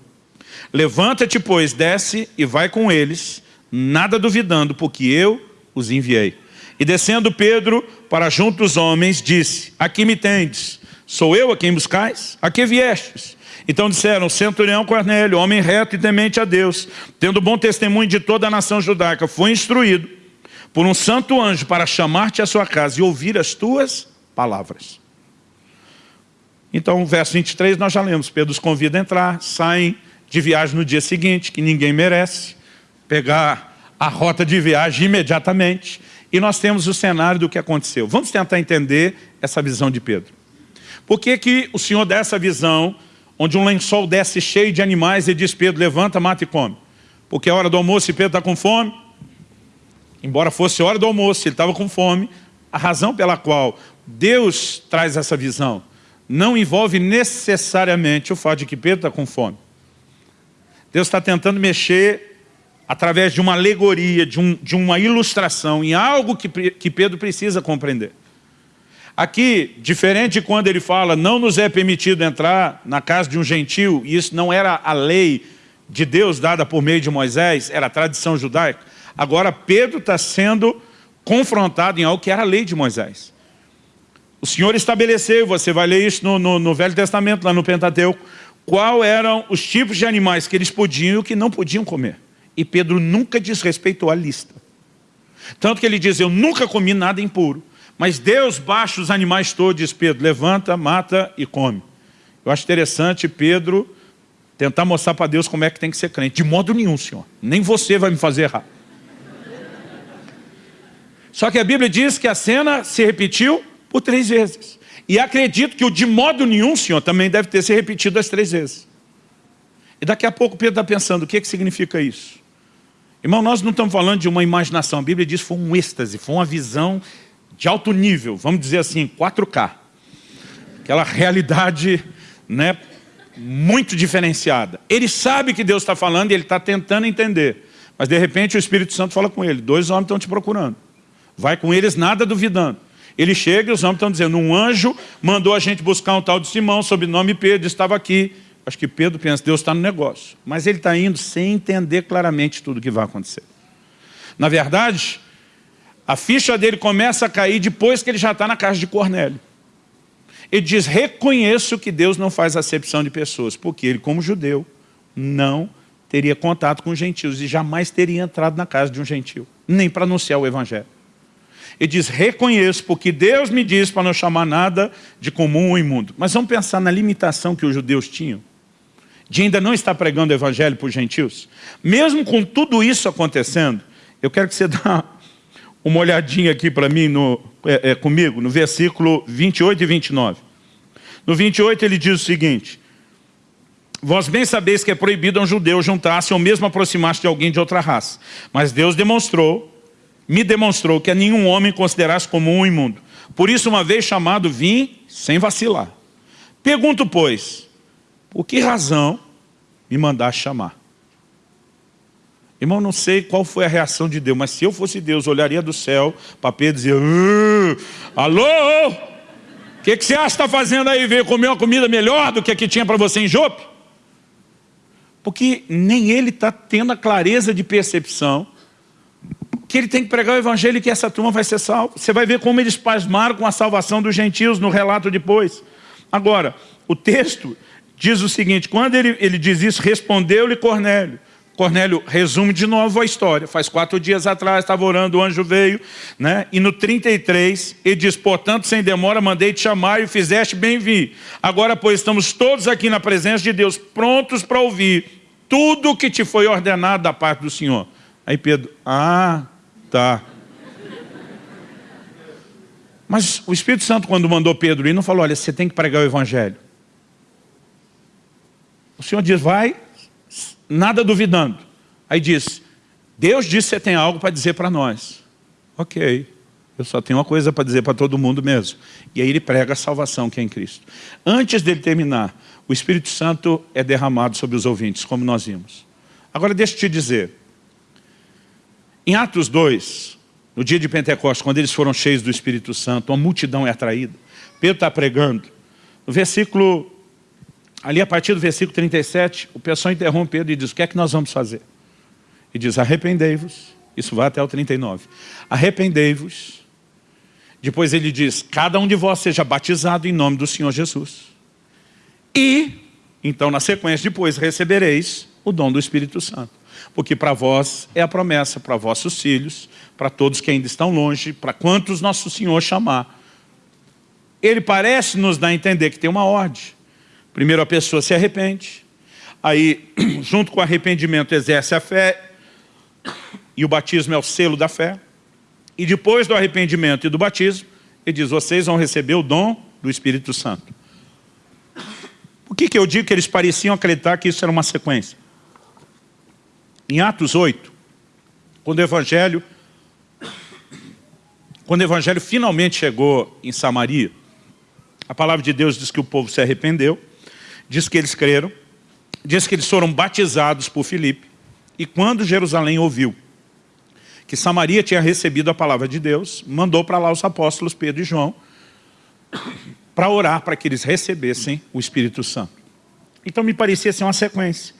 Levanta-te, pois, desce e vai com eles, nada duvidando, porque eu os enviei. E descendo Pedro para junto dos homens, disse, aqui me tendes, Sou eu a quem buscais? A que viestes? Então disseram, centurião Cornélio, homem reto e temente a Deus, tendo bom testemunho de toda a nação judaica, foi instruído por um santo anjo para chamar-te à sua casa e ouvir as tuas palavras. Então, verso 23, nós já lemos, Pedro os convida a entrar, saem de viagem no dia seguinte, que ninguém merece, pegar a rota de viagem imediatamente, e nós temos o cenário do que aconteceu. Vamos tentar entender essa visão de Pedro. Por que, que o Senhor dá essa visão, onde um lençol desce cheio de animais e diz, Pedro, levanta, mata e come? Porque é hora do almoço e Pedro está com fome? Embora fosse hora do almoço, ele estava com fome. A razão pela qual Deus traz essa visão não envolve necessariamente o fato de que Pedro está com fome. Deus está tentando mexer através de uma alegoria, de, um, de uma ilustração, em algo que, que Pedro precisa compreender. Aqui, diferente de quando ele fala, não nos é permitido entrar na casa de um gentil, e isso não era a lei de Deus dada por meio de Moisés, era a tradição judaica. Agora Pedro está sendo confrontado em algo que era a lei de Moisés. O Senhor estabeleceu, você vai ler isso no, no, no Velho Testamento, lá no Pentateuco, qual eram os tipos de animais que eles podiam e que não podiam comer. E Pedro nunca desrespeitou a lista. Tanto que ele diz, eu nunca comi nada impuro. Mas Deus baixa os animais todos, diz Pedro, levanta, mata e come. Eu acho interessante Pedro tentar mostrar para Deus como é que tem que ser crente. De modo nenhum, Senhor. Nem você vai me fazer errar. Só que a Bíblia diz que a cena se repetiu por três vezes. E acredito que o de modo nenhum, Senhor, também deve ter se repetido as três vezes. E daqui a pouco Pedro está pensando, o que, é que significa isso? Irmão, nós não estamos falando de uma imaginação. A Bíblia diz que foi um êxtase, foi uma visão de alto nível, vamos dizer assim, 4K. Aquela realidade né, muito diferenciada. Ele sabe que Deus está falando e ele está tentando entender. Mas de repente o Espírito Santo fala com ele, dois homens estão te procurando. Vai com eles nada duvidando. Ele chega e os homens estão dizendo, um anjo mandou a gente buscar um tal de Simão, sob nome Pedro, estava aqui. Acho que Pedro pensa, Deus está no negócio. Mas ele está indo sem entender claramente tudo o que vai acontecer. Na verdade, a ficha dele começa a cair depois que ele já está na casa de Cornélio. Ele diz, reconheço que Deus não faz acepção de pessoas, porque ele, como judeu, não teria contato com gentios e jamais teria entrado na casa de um gentio, nem para anunciar o evangelho. Ele diz, reconheço, porque Deus me diz para não chamar nada de comum ou imundo. Mas vamos pensar na limitação que os judeus tinham, de ainda não estar pregando o evangelho para os gentios. Mesmo com tudo isso acontecendo, eu quero que você dá uma olhadinha aqui para mim, no, é, é, comigo, no versículo 28 e 29. No 28 ele diz o seguinte, Vós bem sabeis que é proibido a um judeu juntar-se ou mesmo aproximar-se de alguém de outra raça. Mas Deus demonstrou me demonstrou que a nenhum homem considerasse comum ou imundo. Por isso, uma vez chamado, vim sem vacilar. Pergunto, pois, por que razão me mandaste chamar? Irmão, não sei qual foi a reação de Deus, mas se eu fosse Deus, olharia do céu para Pedro e dizia, alô, o que, que você acha que está fazendo aí? Veio comer uma comida melhor do que a que tinha para você em Jope? Porque nem ele está tendo a clareza de percepção que ele tem que pregar o evangelho e que essa turma vai ser salva. Você vai ver como eles pasmaram com a salvação dos gentios no relato depois. Agora, o texto diz o seguinte, quando ele, ele diz isso, respondeu-lhe Cornélio. Cornélio resume de novo a história. Faz quatro dias atrás, estava orando, o anjo veio, né? e no 33, ele diz, portanto, sem demora, mandei te chamar e fizeste bem vir. Agora, pois, estamos todos aqui na presença de Deus, prontos para ouvir tudo o que te foi ordenado da parte do Senhor. Aí Pedro, ah, Tá. Mas o Espírito Santo, quando mandou Pedro ir, não falou, olha, você tem que pregar o Evangelho. O Senhor diz, vai, nada duvidando. Aí diz, Deus disse que você tem algo para dizer para nós. Ok, eu só tenho uma coisa para dizer para todo mundo mesmo. E aí ele prega a salvação que é em Cristo. Antes dele terminar, o Espírito Santo é derramado sobre os ouvintes, como nós vimos. Agora deixa eu te dizer, em Atos 2, no dia de Pentecostes, quando eles foram cheios do Espírito Santo, uma multidão é atraída. Pedro está pregando. No versículo, ali a partir do versículo 37, o pessoal interrompe Pedro e diz, o que é que nós vamos fazer? E diz, arrependei-vos. Isso vai até o 39. Arrependei-vos. Depois ele diz, cada um de vós seja batizado em nome do Senhor Jesus. E, então na sequência depois, recebereis o dom do Espírito Santo porque para vós é a promessa, para vossos filhos, para todos que ainda estão longe, para quantos nosso Senhor chamar. Ele parece nos dar a entender que tem uma ordem. Primeiro a pessoa se arrepende, aí, junto com o arrependimento, exerce a fé, e o batismo é o selo da fé. E depois do arrependimento e do batismo, ele diz, vocês vão receber o dom do Espírito Santo. Por que, que eu digo que eles pareciam acreditar que isso era uma sequência? Em Atos 8, quando o Evangelho, quando o Evangelho finalmente chegou em Samaria, a palavra de Deus diz que o povo se arrependeu, diz que eles creram, diz que eles foram batizados por Filipe, e quando Jerusalém ouviu que Samaria tinha recebido a palavra de Deus, mandou para lá os apóstolos Pedro e João, para orar para que eles recebessem o Espírito Santo. Então me parecia ser uma sequência.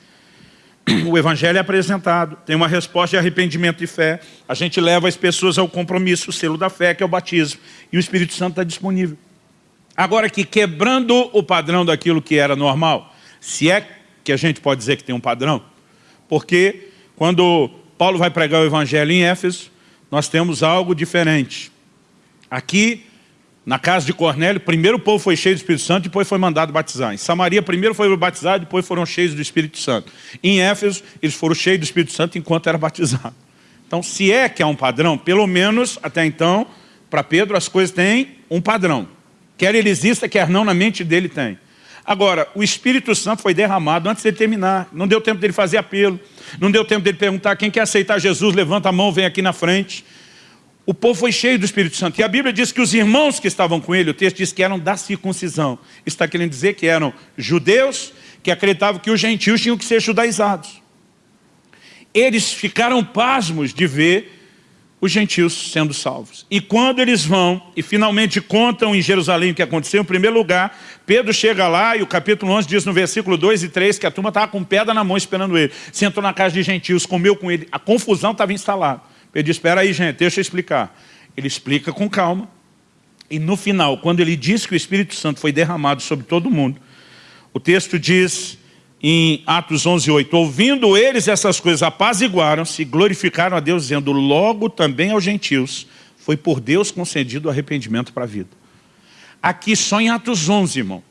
O Evangelho é apresentado, tem uma resposta de arrependimento e fé, a gente leva as pessoas ao compromisso, o selo da fé, que é o batismo, e o Espírito Santo está disponível. Agora que quebrando o padrão daquilo que era normal, se é que a gente pode dizer que tem um padrão, porque quando Paulo vai pregar o Evangelho em Éfeso, nós temos algo diferente. Aqui, na casa de Cornélio, primeiro o povo foi cheio do Espírito Santo, depois foi mandado batizar. Em Samaria, primeiro foi batizado, depois foram cheios do Espírito Santo. Em Éfeso, eles foram cheios do Espírito Santo enquanto era batizado. Então, se é que há um padrão, pelo menos até então, para Pedro as coisas têm um padrão. Quer ele exista, quer não, na mente dele tem. Agora, o Espírito Santo foi derramado antes de terminar. Não deu tempo dele fazer apelo. Não deu tempo dele perguntar quem quer aceitar Jesus, levanta a mão, vem aqui na frente. O povo foi cheio do Espírito Santo. E a Bíblia diz que os irmãos que estavam com ele, o texto diz que eram da circuncisão. Está querendo dizer que eram judeus que acreditavam que os gentios tinham que ser judaizados. Eles ficaram pasmos de ver os gentios sendo salvos. E quando eles vão e finalmente contam em Jerusalém o que aconteceu, em primeiro lugar, Pedro chega lá e o capítulo 11 diz no versículo 2 e 3 que a turma estava com pedra na mão esperando ele. Sentou na casa de gentios, comeu com ele, a confusão estava instalada. Pedro diz, espera aí gente, deixa eu explicar. Ele explica com calma. E no final, quando ele diz que o Espírito Santo foi derramado sobre todo mundo, o texto diz em Atos 11, 8, ouvindo eles essas coisas, apaziguaram-se, glorificaram a Deus, dizendo, logo também aos gentios, foi por Deus concedido o arrependimento para a vida. Aqui só em Atos 11, irmão,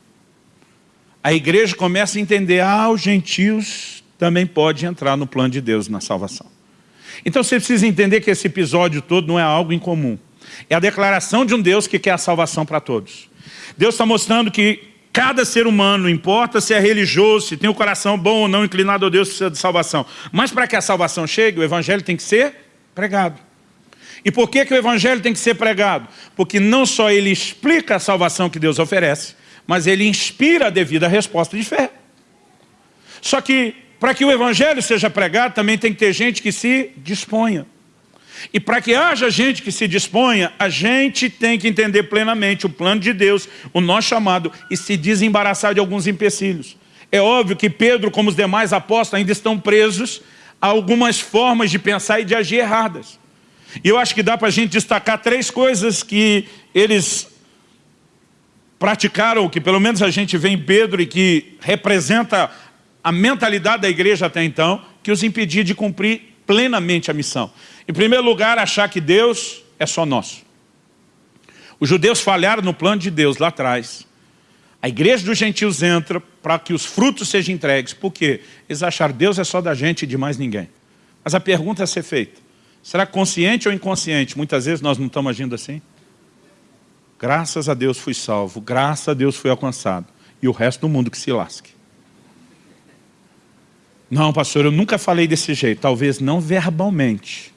a igreja começa a entender, ah, os gentios também podem entrar no plano de Deus na salvação. Então você precisa entender que esse episódio todo não é algo incomum. É a declaração de um Deus que quer a salvação para todos. Deus está mostrando que Cada ser humano, importa se é religioso, se tem o um coração bom ou não inclinado a Deus, precisa de salvação. Mas para que a salvação chegue, o evangelho tem que ser pregado. E por que, que o evangelho tem que ser pregado? Porque não só ele explica a salvação que Deus oferece, mas ele inspira a devida resposta de fé. Só que, para que o evangelho seja pregado, também tem que ter gente que se disponha. E para que haja gente que se disponha, a gente tem que entender plenamente o plano de Deus, o nosso chamado, e se desembaraçar de alguns empecilhos. É óbvio que Pedro, como os demais apóstolos, ainda estão presos a algumas formas de pensar e de agir erradas. E eu acho que dá para a gente destacar três coisas que eles praticaram, que pelo menos a gente vê em Pedro e que representa a mentalidade da igreja até então, que os impedia de cumprir plenamente a missão. Em primeiro lugar, achar que Deus é só nosso. Os judeus falharam no plano de Deus lá atrás. A igreja dos gentios entra para que os frutos sejam entregues. Por quê? Eles acharam Deus é só da gente e de mais ninguém. Mas a pergunta a ser feita, será consciente ou inconsciente? Muitas vezes nós não estamos agindo assim. Graças a Deus fui salvo, graças a Deus fui alcançado. E o resto do mundo que se lasque. Não, pastor, eu nunca falei desse jeito. Talvez não verbalmente.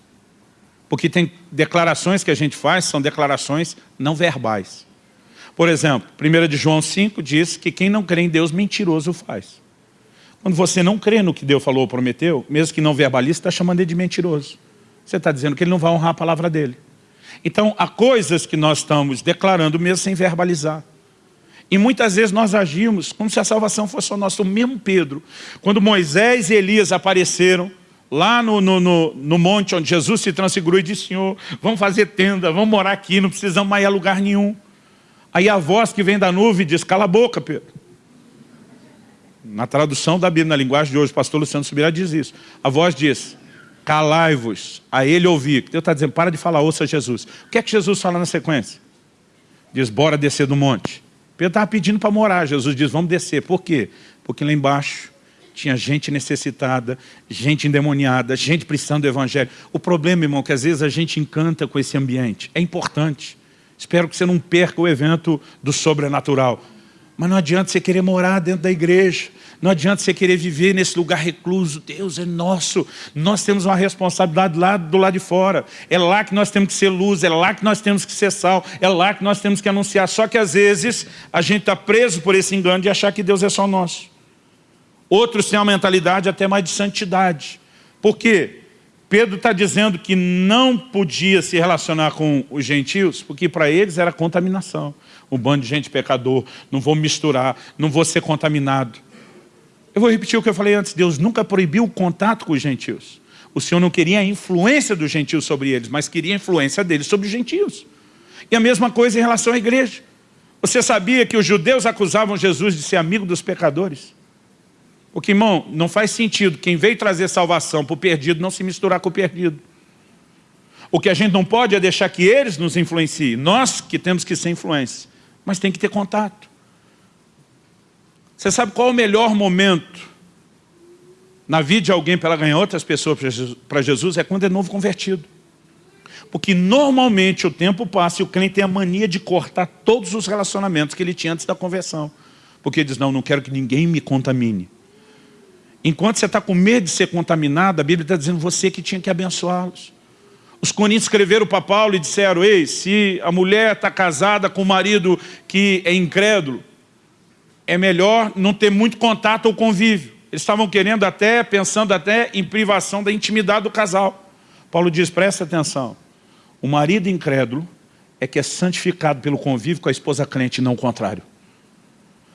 Porque tem declarações que a gente faz, são declarações não verbais. Por exemplo, 1 de João 5 diz que quem não crê em Deus, mentiroso faz. Quando você não crê no que Deus falou ou prometeu, mesmo que não verbalize, está chamando ele de mentiroso. Você está dizendo que ele não vai honrar a palavra dele. Então, há coisas que nós estamos declarando mesmo sem verbalizar. E muitas vezes nós agimos como se a salvação fosse o nosso. O mesmo Pedro, quando Moisés e Elias apareceram, lá no, no, no, no, monte onde Jesus se transfigurou e disse, Senhor, vamos fazer tenda, vamos morar aqui, não precisamos mais ir a lugar nenhum. Aí a voz que vem da nuvem diz, cala a boca, Pedro. Na tradução da Bíblia, na linguagem de hoje, o pastor Luciano Subirá diz isso. A voz diz, calai-vos, a ele ouvir. Deus está dizendo, para de falar, ouça Jesus. O que é que Jesus fala na sequência? Diz, bora descer do monte. Pedro estava pedindo para morar, Jesus diz, vamos descer. Por quê? Porque lá embaixo tinha gente necessitada, gente endemoniada, gente precisando do evangelho. O problema, irmão, é que às vezes a gente encanta com esse ambiente. É importante. Espero que você não perca o evento do sobrenatural. Mas não adianta você querer morar dentro da igreja. Não adianta você querer viver nesse lugar recluso. Deus é nosso. Nós temos uma responsabilidade lá do lado de fora. É lá que nós temos que ser luz, é lá que nós temos que ser sal, é lá que nós temos que anunciar. Só que às vezes a gente está preso por esse engano de achar que Deus é só nosso. Outros têm uma mentalidade até mais de santidade. Por quê? Pedro está dizendo que não podia se relacionar com os gentios, porque para eles era contaminação. Um bando de gente pecador, não vou misturar, não vou ser contaminado. Eu vou repetir o que eu falei antes, Deus nunca proibiu o contato com os gentios. O Senhor não queria a influência dos gentios sobre eles, mas queria a influência deles sobre os gentios. E a mesma coisa em relação à igreja. Você sabia que os judeus acusavam Jesus de ser amigo dos pecadores? Porque, irmão, não faz sentido quem veio trazer salvação para o perdido não se misturar com o perdido. O que a gente não pode é deixar que eles nos influenciem. Nós que temos que ser influência. Mas tem que ter contato. Você sabe qual é o melhor momento na vida de alguém para ela ganhar outras pessoas para Jesus? É quando é novo convertido. Porque normalmente o tempo passa e o crente tem a mania de cortar todos os relacionamentos que ele tinha antes da conversão. Porque ele diz, não, não quero que ninguém me contamine. Enquanto você está com medo de ser contaminado, a Bíblia está dizendo você que tinha que abençoá-los. Os coríntios escreveram para Paulo e disseram, ei, se a mulher está casada com um marido que é incrédulo, é melhor não ter muito contato ou convívio. Eles estavam querendo até, pensando até em privação da intimidade do casal. Paulo diz, presta atenção, o marido incrédulo é que é santificado pelo convívio com a esposa crente, não o contrário.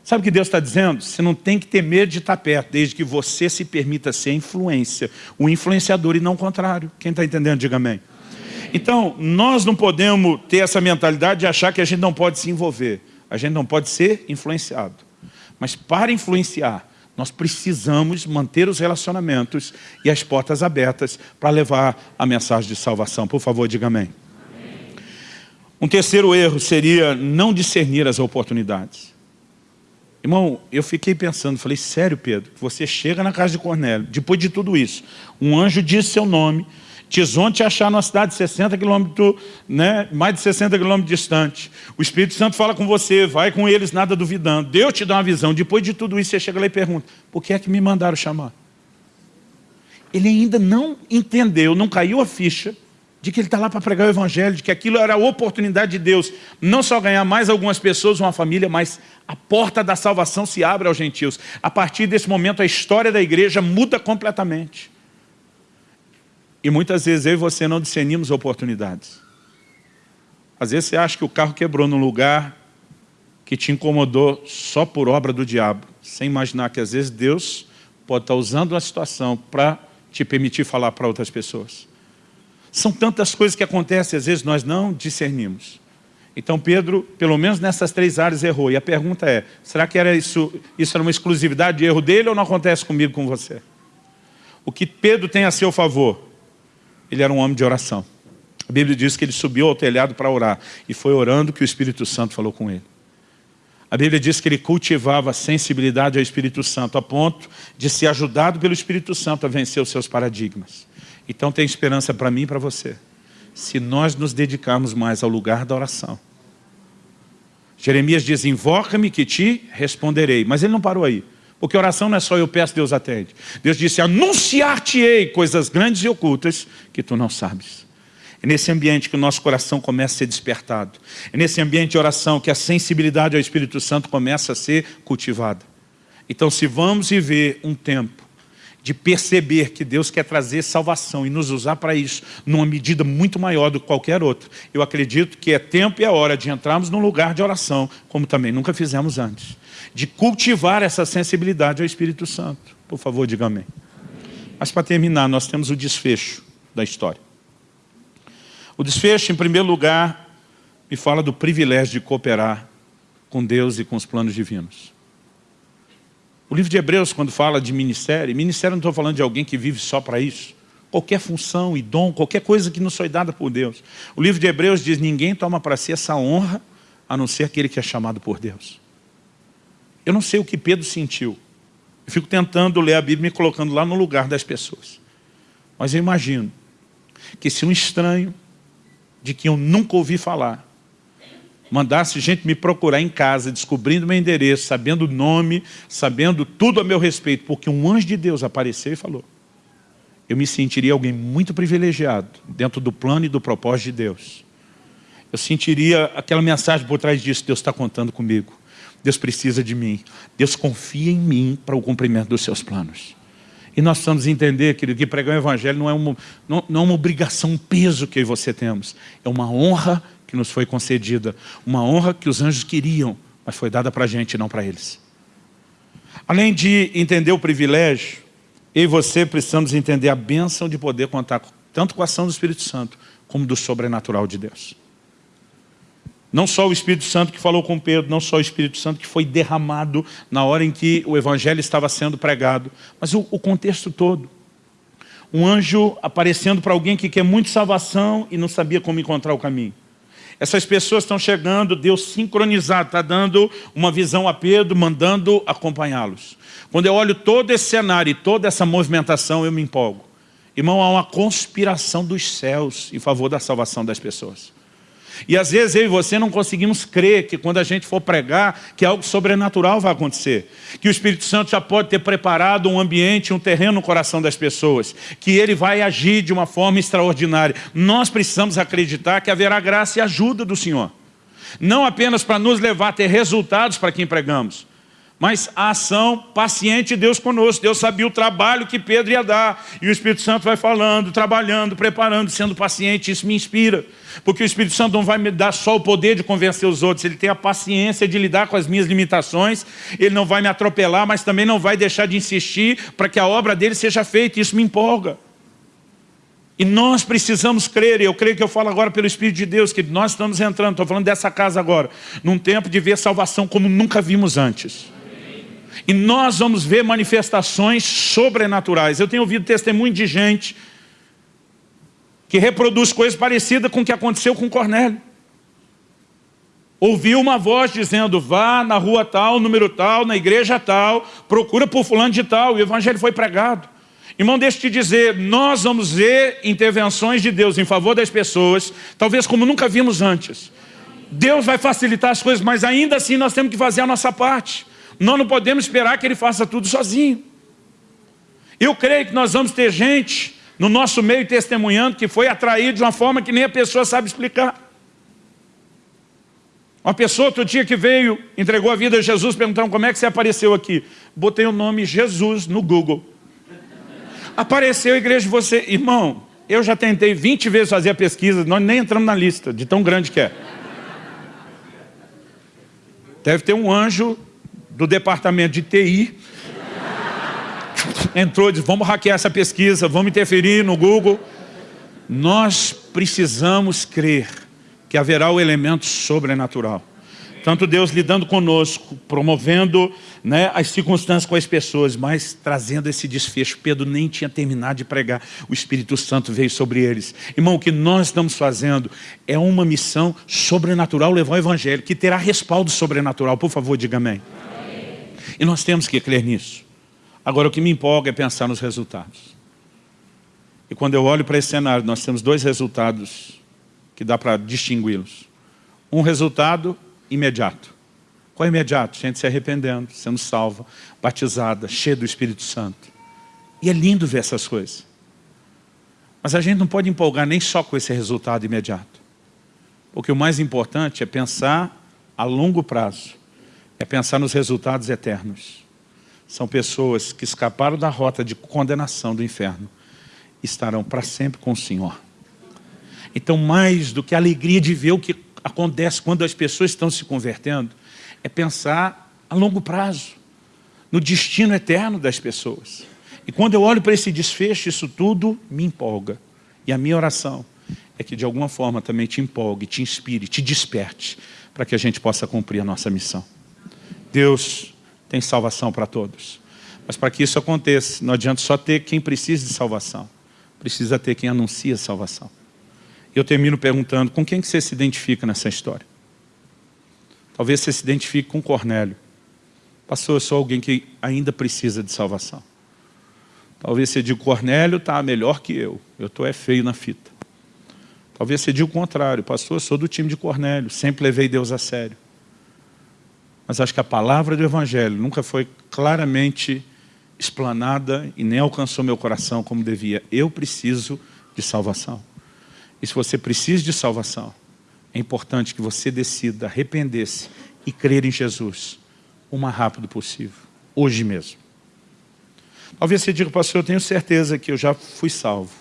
Sabe o que Deus está dizendo? Você não tem que ter medo de estar perto, desde que você se permita ser influência, o influenciador e não o contrário. Quem está entendendo, diga amém. Então, nós não podemos ter essa mentalidade de achar que a gente não pode se envolver. A gente não pode ser influenciado. Mas para influenciar, nós precisamos manter os relacionamentos e as portas abertas para levar a mensagem de salvação. Por favor, diga amém. amém. Um terceiro erro seria não discernir as oportunidades. Irmão, eu fiquei pensando, falei, sério Pedro, você chega na casa de Cornélio, depois de tudo isso, um anjo disse seu nome, Tison te achar numa cidade de 60 quilômetros, né, mais de 60 quilômetros distante. O Espírito Santo fala com você, vai com eles, nada duvidando. Deus te dá uma visão. Depois de tudo isso, você chega lá e pergunta, por que é que me mandaram chamar? Ele ainda não entendeu, não caiu a ficha de que ele está lá para pregar o Evangelho, de que aquilo era a oportunidade de Deus, não só ganhar mais algumas pessoas, uma família, mas a porta da salvação se abre aos gentios. A partir desse momento, a história da igreja muda completamente. E muitas vezes eu e você não discernimos oportunidades. Às vezes você acha que o carro quebrou num lugar que te incomodou só por obra do diabo, sem imaginar que às vezes Deus pode estar usando uma situação para te permitir falar para outras pessoas. São tantas coisas que acontecem, às vezes nós não discernimos. Então Pedro, pelo menos nessas três áreas, errou. E a pergunta é, será que era isso, isso era uma exclusividade de erro dele ou não acontece comigo, com você? O que Pedro tem a seu favor? Ele era um homem de oração. A Bíblia diz que ele subiu ao telhado para orar. E foi orando que o Espírito Santo falou com ele. A Bíblia diz que ele cultivava a sensibilidade ao Espírito Santo, a ponto de ser ajudado pelo Espírito Santo a vencer os seus paradigmas. Então tem esperança para mim e para você. Se nós nos dedicarmos mais ao lugar da oração. Jeremias diz, invoca-me que te responderei. Mas ele não parou aí. Porque oração não é só eu peço, Deus atende. Deus disse, anunciar-te-ei coisas grandes e ocultas que tu não sabes. É nesse ambiente que o nosso coração começa a ser despertado. É nesse ambiente de oração que a sensibilidade ao Espírito Santo começa a ser cultivada. Então, se vamos viver um tempo de perceber que Deus quer trazer salvação e nos usar para isso, numa medida muito maior do que qualquer outro. Eu acredito que é tempo e é hora de entrarmos num lugar de oração, como também nunca fizemos antes. De cultivar essa sensibilidade ao Espírito Santo. Por favor, diga amém. Mas para terminar, nós temos o desfecho da história. O desfecho, em primeiro lugar, me fala do privilégio de cooperar com Deus e com os planos divinos. O livro de Hebreus, quando fala de ministério, ministério não estou falando de alguém que vive só para isso. Qualquer função e dom, qualquer coisa que nos foi dada por Deus. O livro de Hebreus diz, ninguém toma para si essa honra, a não ser aquele que é chamado por Deus. Eu não sei o que Pedro sentiu. Eu fico tentando ler a Bíblia me colocando lá no lugar das pessoas. Mas eu imagino que se um estranho, de quem eu nunca ouvi falar, mandasse gente me procurar em casa, descobrindo meu endereço, sabendo o nome, sabendo tudo a meu respeito, porque um anjo de Deus apareceu e falou, eu me sentiria alguém muito privilegiado dentro do plano e do propósito de Deus. Eu sentiria aquela mensagem por trás disso, Deus está contando comigo. Deus precisa de mim. Deus confia em mim para o cumprimento dos seus planos. E nós precisamos entender, querido, que pregar o Evangelho não é uma, não, não é uma obrigação, um peso que eu e você temos. É uma honra que nos foi concedida. Uma honra que os anjos queriam, mas foi dada para a gente, não para eles. Além de entender o privilégio, eu e você precisamos entender a bênção de poder contar tanto com a ação do Espírito Santo, como do sobrenatural de Deus. Não só o Espírito Santo que falou com Pedro, não só o Espírito Santo que foi derramado na hora em que o Evangelho estava sendo pregado, mas o, o contexto todo. Um anjo aparecendo para alguém que quer muito salvação e não sabia como encontrar o caminho. Essas pessoas estão chegando, Deus sincronizado, está dando uma visão a Pedro, mandando acompanhá-los. Quando eu olho todo esse cenário e toda essa movimentação, eu me empolgo. Irmão, há uma conspiração dos céus em favor da salvação das pessoas. E às vezes eu e você não conseguimos crer que quando a gente for pregar, que algo sobrenatural vai acontecer. Que o Espírito Santo já pode ter preparado um ambiente, um terreno no coração das pessoas. Que ele vai agir de uma forma extraordinária. Nós precisamos acreditar que haverá graça e ajuda do Senhor. Não apenas para nos levar a ter resultados para quem pregamos, mas a ação paciente de Deus conosco. Deus sabia o trabalho que Pedro ia dar. E o Espírito Santo vai falando, trabalhando, preparando, sendo paciente. Isso me inspira. Porque o Espírito Santo não vai me dar só o poder de convencer os outros. Ele tem a paciência de lidar com as minhas limitações. Ele não vai me atropelar, mas também não vai deixar de insistir para que a obra dele seja feita. Isso me empolga. E nós precisamos crer, e eu creio que eu falo agora pelo Espírito de Deus, que nós estamos entrando, estou falando dessa casa agora, num tempo de ver salvação como nunca vimos antes. E nós vamos ver manifestações sobrenaturais. Eu tenho ouvido testemunho de gente que reproduz coisas parecidas com o que aconteceu com Cornélio. Ouviu uma voz dizendo, vá na rua tal, número tal, na igreja tal, procura por fulano de tal, e o evangelho foi pregado. Irmão, deixa eu te dizer, nós vamos ver intervenções de Deus em favor das pessoas, talvez como nunca vimos antes. Deus vai facilitar as coisas, mas ainda assim nós temos que fazer a nossa parte. Nós não podemos esperar que Ele faça tudo sozinho. Eu creio que nós vamos ter gente no nosso meio testemunhando que foi atraído de uma forma que nem a pessoa sabe explicar. Uma pessoa outro dia que veio, entregou a vida a Jesus, perguntaram como é que você apareceu aqui. Botei o nome Jesus no Google. Apareceu a igreja de você. Irmão, eu já tentei 20 vezes fazer a pesquisa, nós nem entramos na lista, de tão grande que é. Deve ter um anjo do departamento de TI, entrou e disse, vamos hackear essa pesquisa, vamos interferir no Google. Nós precisamos crer que haverá o elemento sobrenatural. Tanto Deus lidando conosco, promovendo né, as circunstâncias com as pessoas, mas trazendo esse desfecho. Pedro nem tinha terminado de pregar, o Espírito Santo veio sobre eles. Irmão, o que nós estamos fazendo é uma missão sobrenatural, levar o Evangelho, que terá respaldo sobrenatural. Por favor, diga amém. E nós temos que crer nisso. Agora, o que me empolga é pensar nos resultados. E quando eu olho para esse cenário, nós temos dois resultados que dá para distingui-los. Um resultado imediato. Qual é imediato? Gente se arrependendo, sendo salva, batizada, cheia do Espírito Santo. E é lindo ver essas coisas. Mas a gente não pode empolgar nem só com esse resultado imediato. Porque o mais importante é pensar a longo prazo é pensar nos resultados eternos. São pessoas que escaparam da rota de condenação do inferno, estarão para sempre com o Senhor. Então, mais do que a alegria de ver o que acontece quando as pessoas estão se convertendo, é pensar a longo prazo, no destino eterno das pessoas. E quando eu olho para esse desfecho, isso tudo me empolga. E a minha oração é que de alguma forma também te empolgue, te inspire, te desperte, para que a gente possa cumprir a nossa missão. Deus tem salvação para todos. Mas para que isso aconteça, não adianta só ter quem precisa de salvação. Precisa ter quem anuncia salvação. Eu termino perguntando, com quem que você se identifica nessa história? Talvez você se identifique com Cornélio. Pastor, eu sou alguém que ainda precisa de salvação. Talvez você diga, Cornélio está melhor que eu. Eu estou é feio na fita. Talvez você diga o contrário. Pastor, eu sou do time de Cornélio. Sempre levei Deus a sério. Mas acho que a palavra do Evangelho nunca foi claramente explanada e nem alcançou meu coração como devia. Eu preciso de salvação. E se você precisa de salvação, é importante que você decida arrepender-se e crer em Jesus o mais rápido possível, hoje mesmo. Talvez você diga, pastor, eu tenho certeza que eu já fui salvo.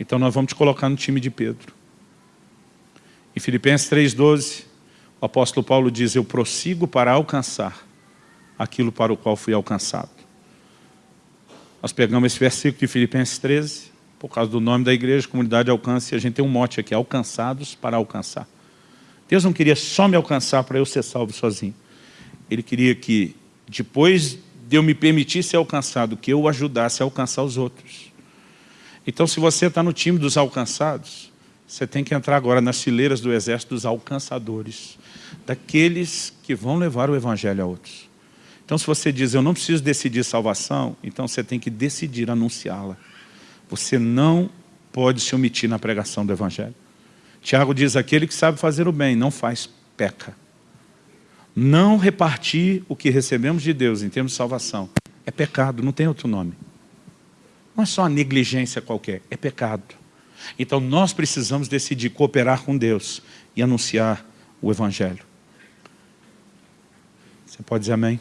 Então nós vamos te colocar no time de Pedro. Em Filipenses 3,12, o apóstolo Paulo diz, eu prossigo para alcançar aquilo para o qual fui alcançado. Nós pegamos esse versículo de Filipenses 13, por causa do nome da igreja, comunidade alcance, e a gente tem um mote aqui, alcançados para alcançar. Deus não queria só me alcançar para eu ser salvo sozinho. Ele queria que, depois de eu me permitir ser alcançado, que eu o ajudasse a alcançar os outros. Então, se você está no time dos alcançados, você tem que entrar agora nas fileiras do exército dos alcançadores, daqueles que vão levar o evangelho a outros. Então, se você diz, eu não preciso decidir salvação, então você tem que decidir anunciá-la. Você não pode se omitir na pregação do evangelho. Tiago diz, aquele que sabe fazer o bem, não faz, peca. Não repartir o que recebemos de Deus em termos de salvação é pecado, não tem outro nome. Não é só uma negligência qualquer, é pecado. Então nós precisamos decidir cooperar com Deus e anunciar o Evangelho. Você pode dizer amém?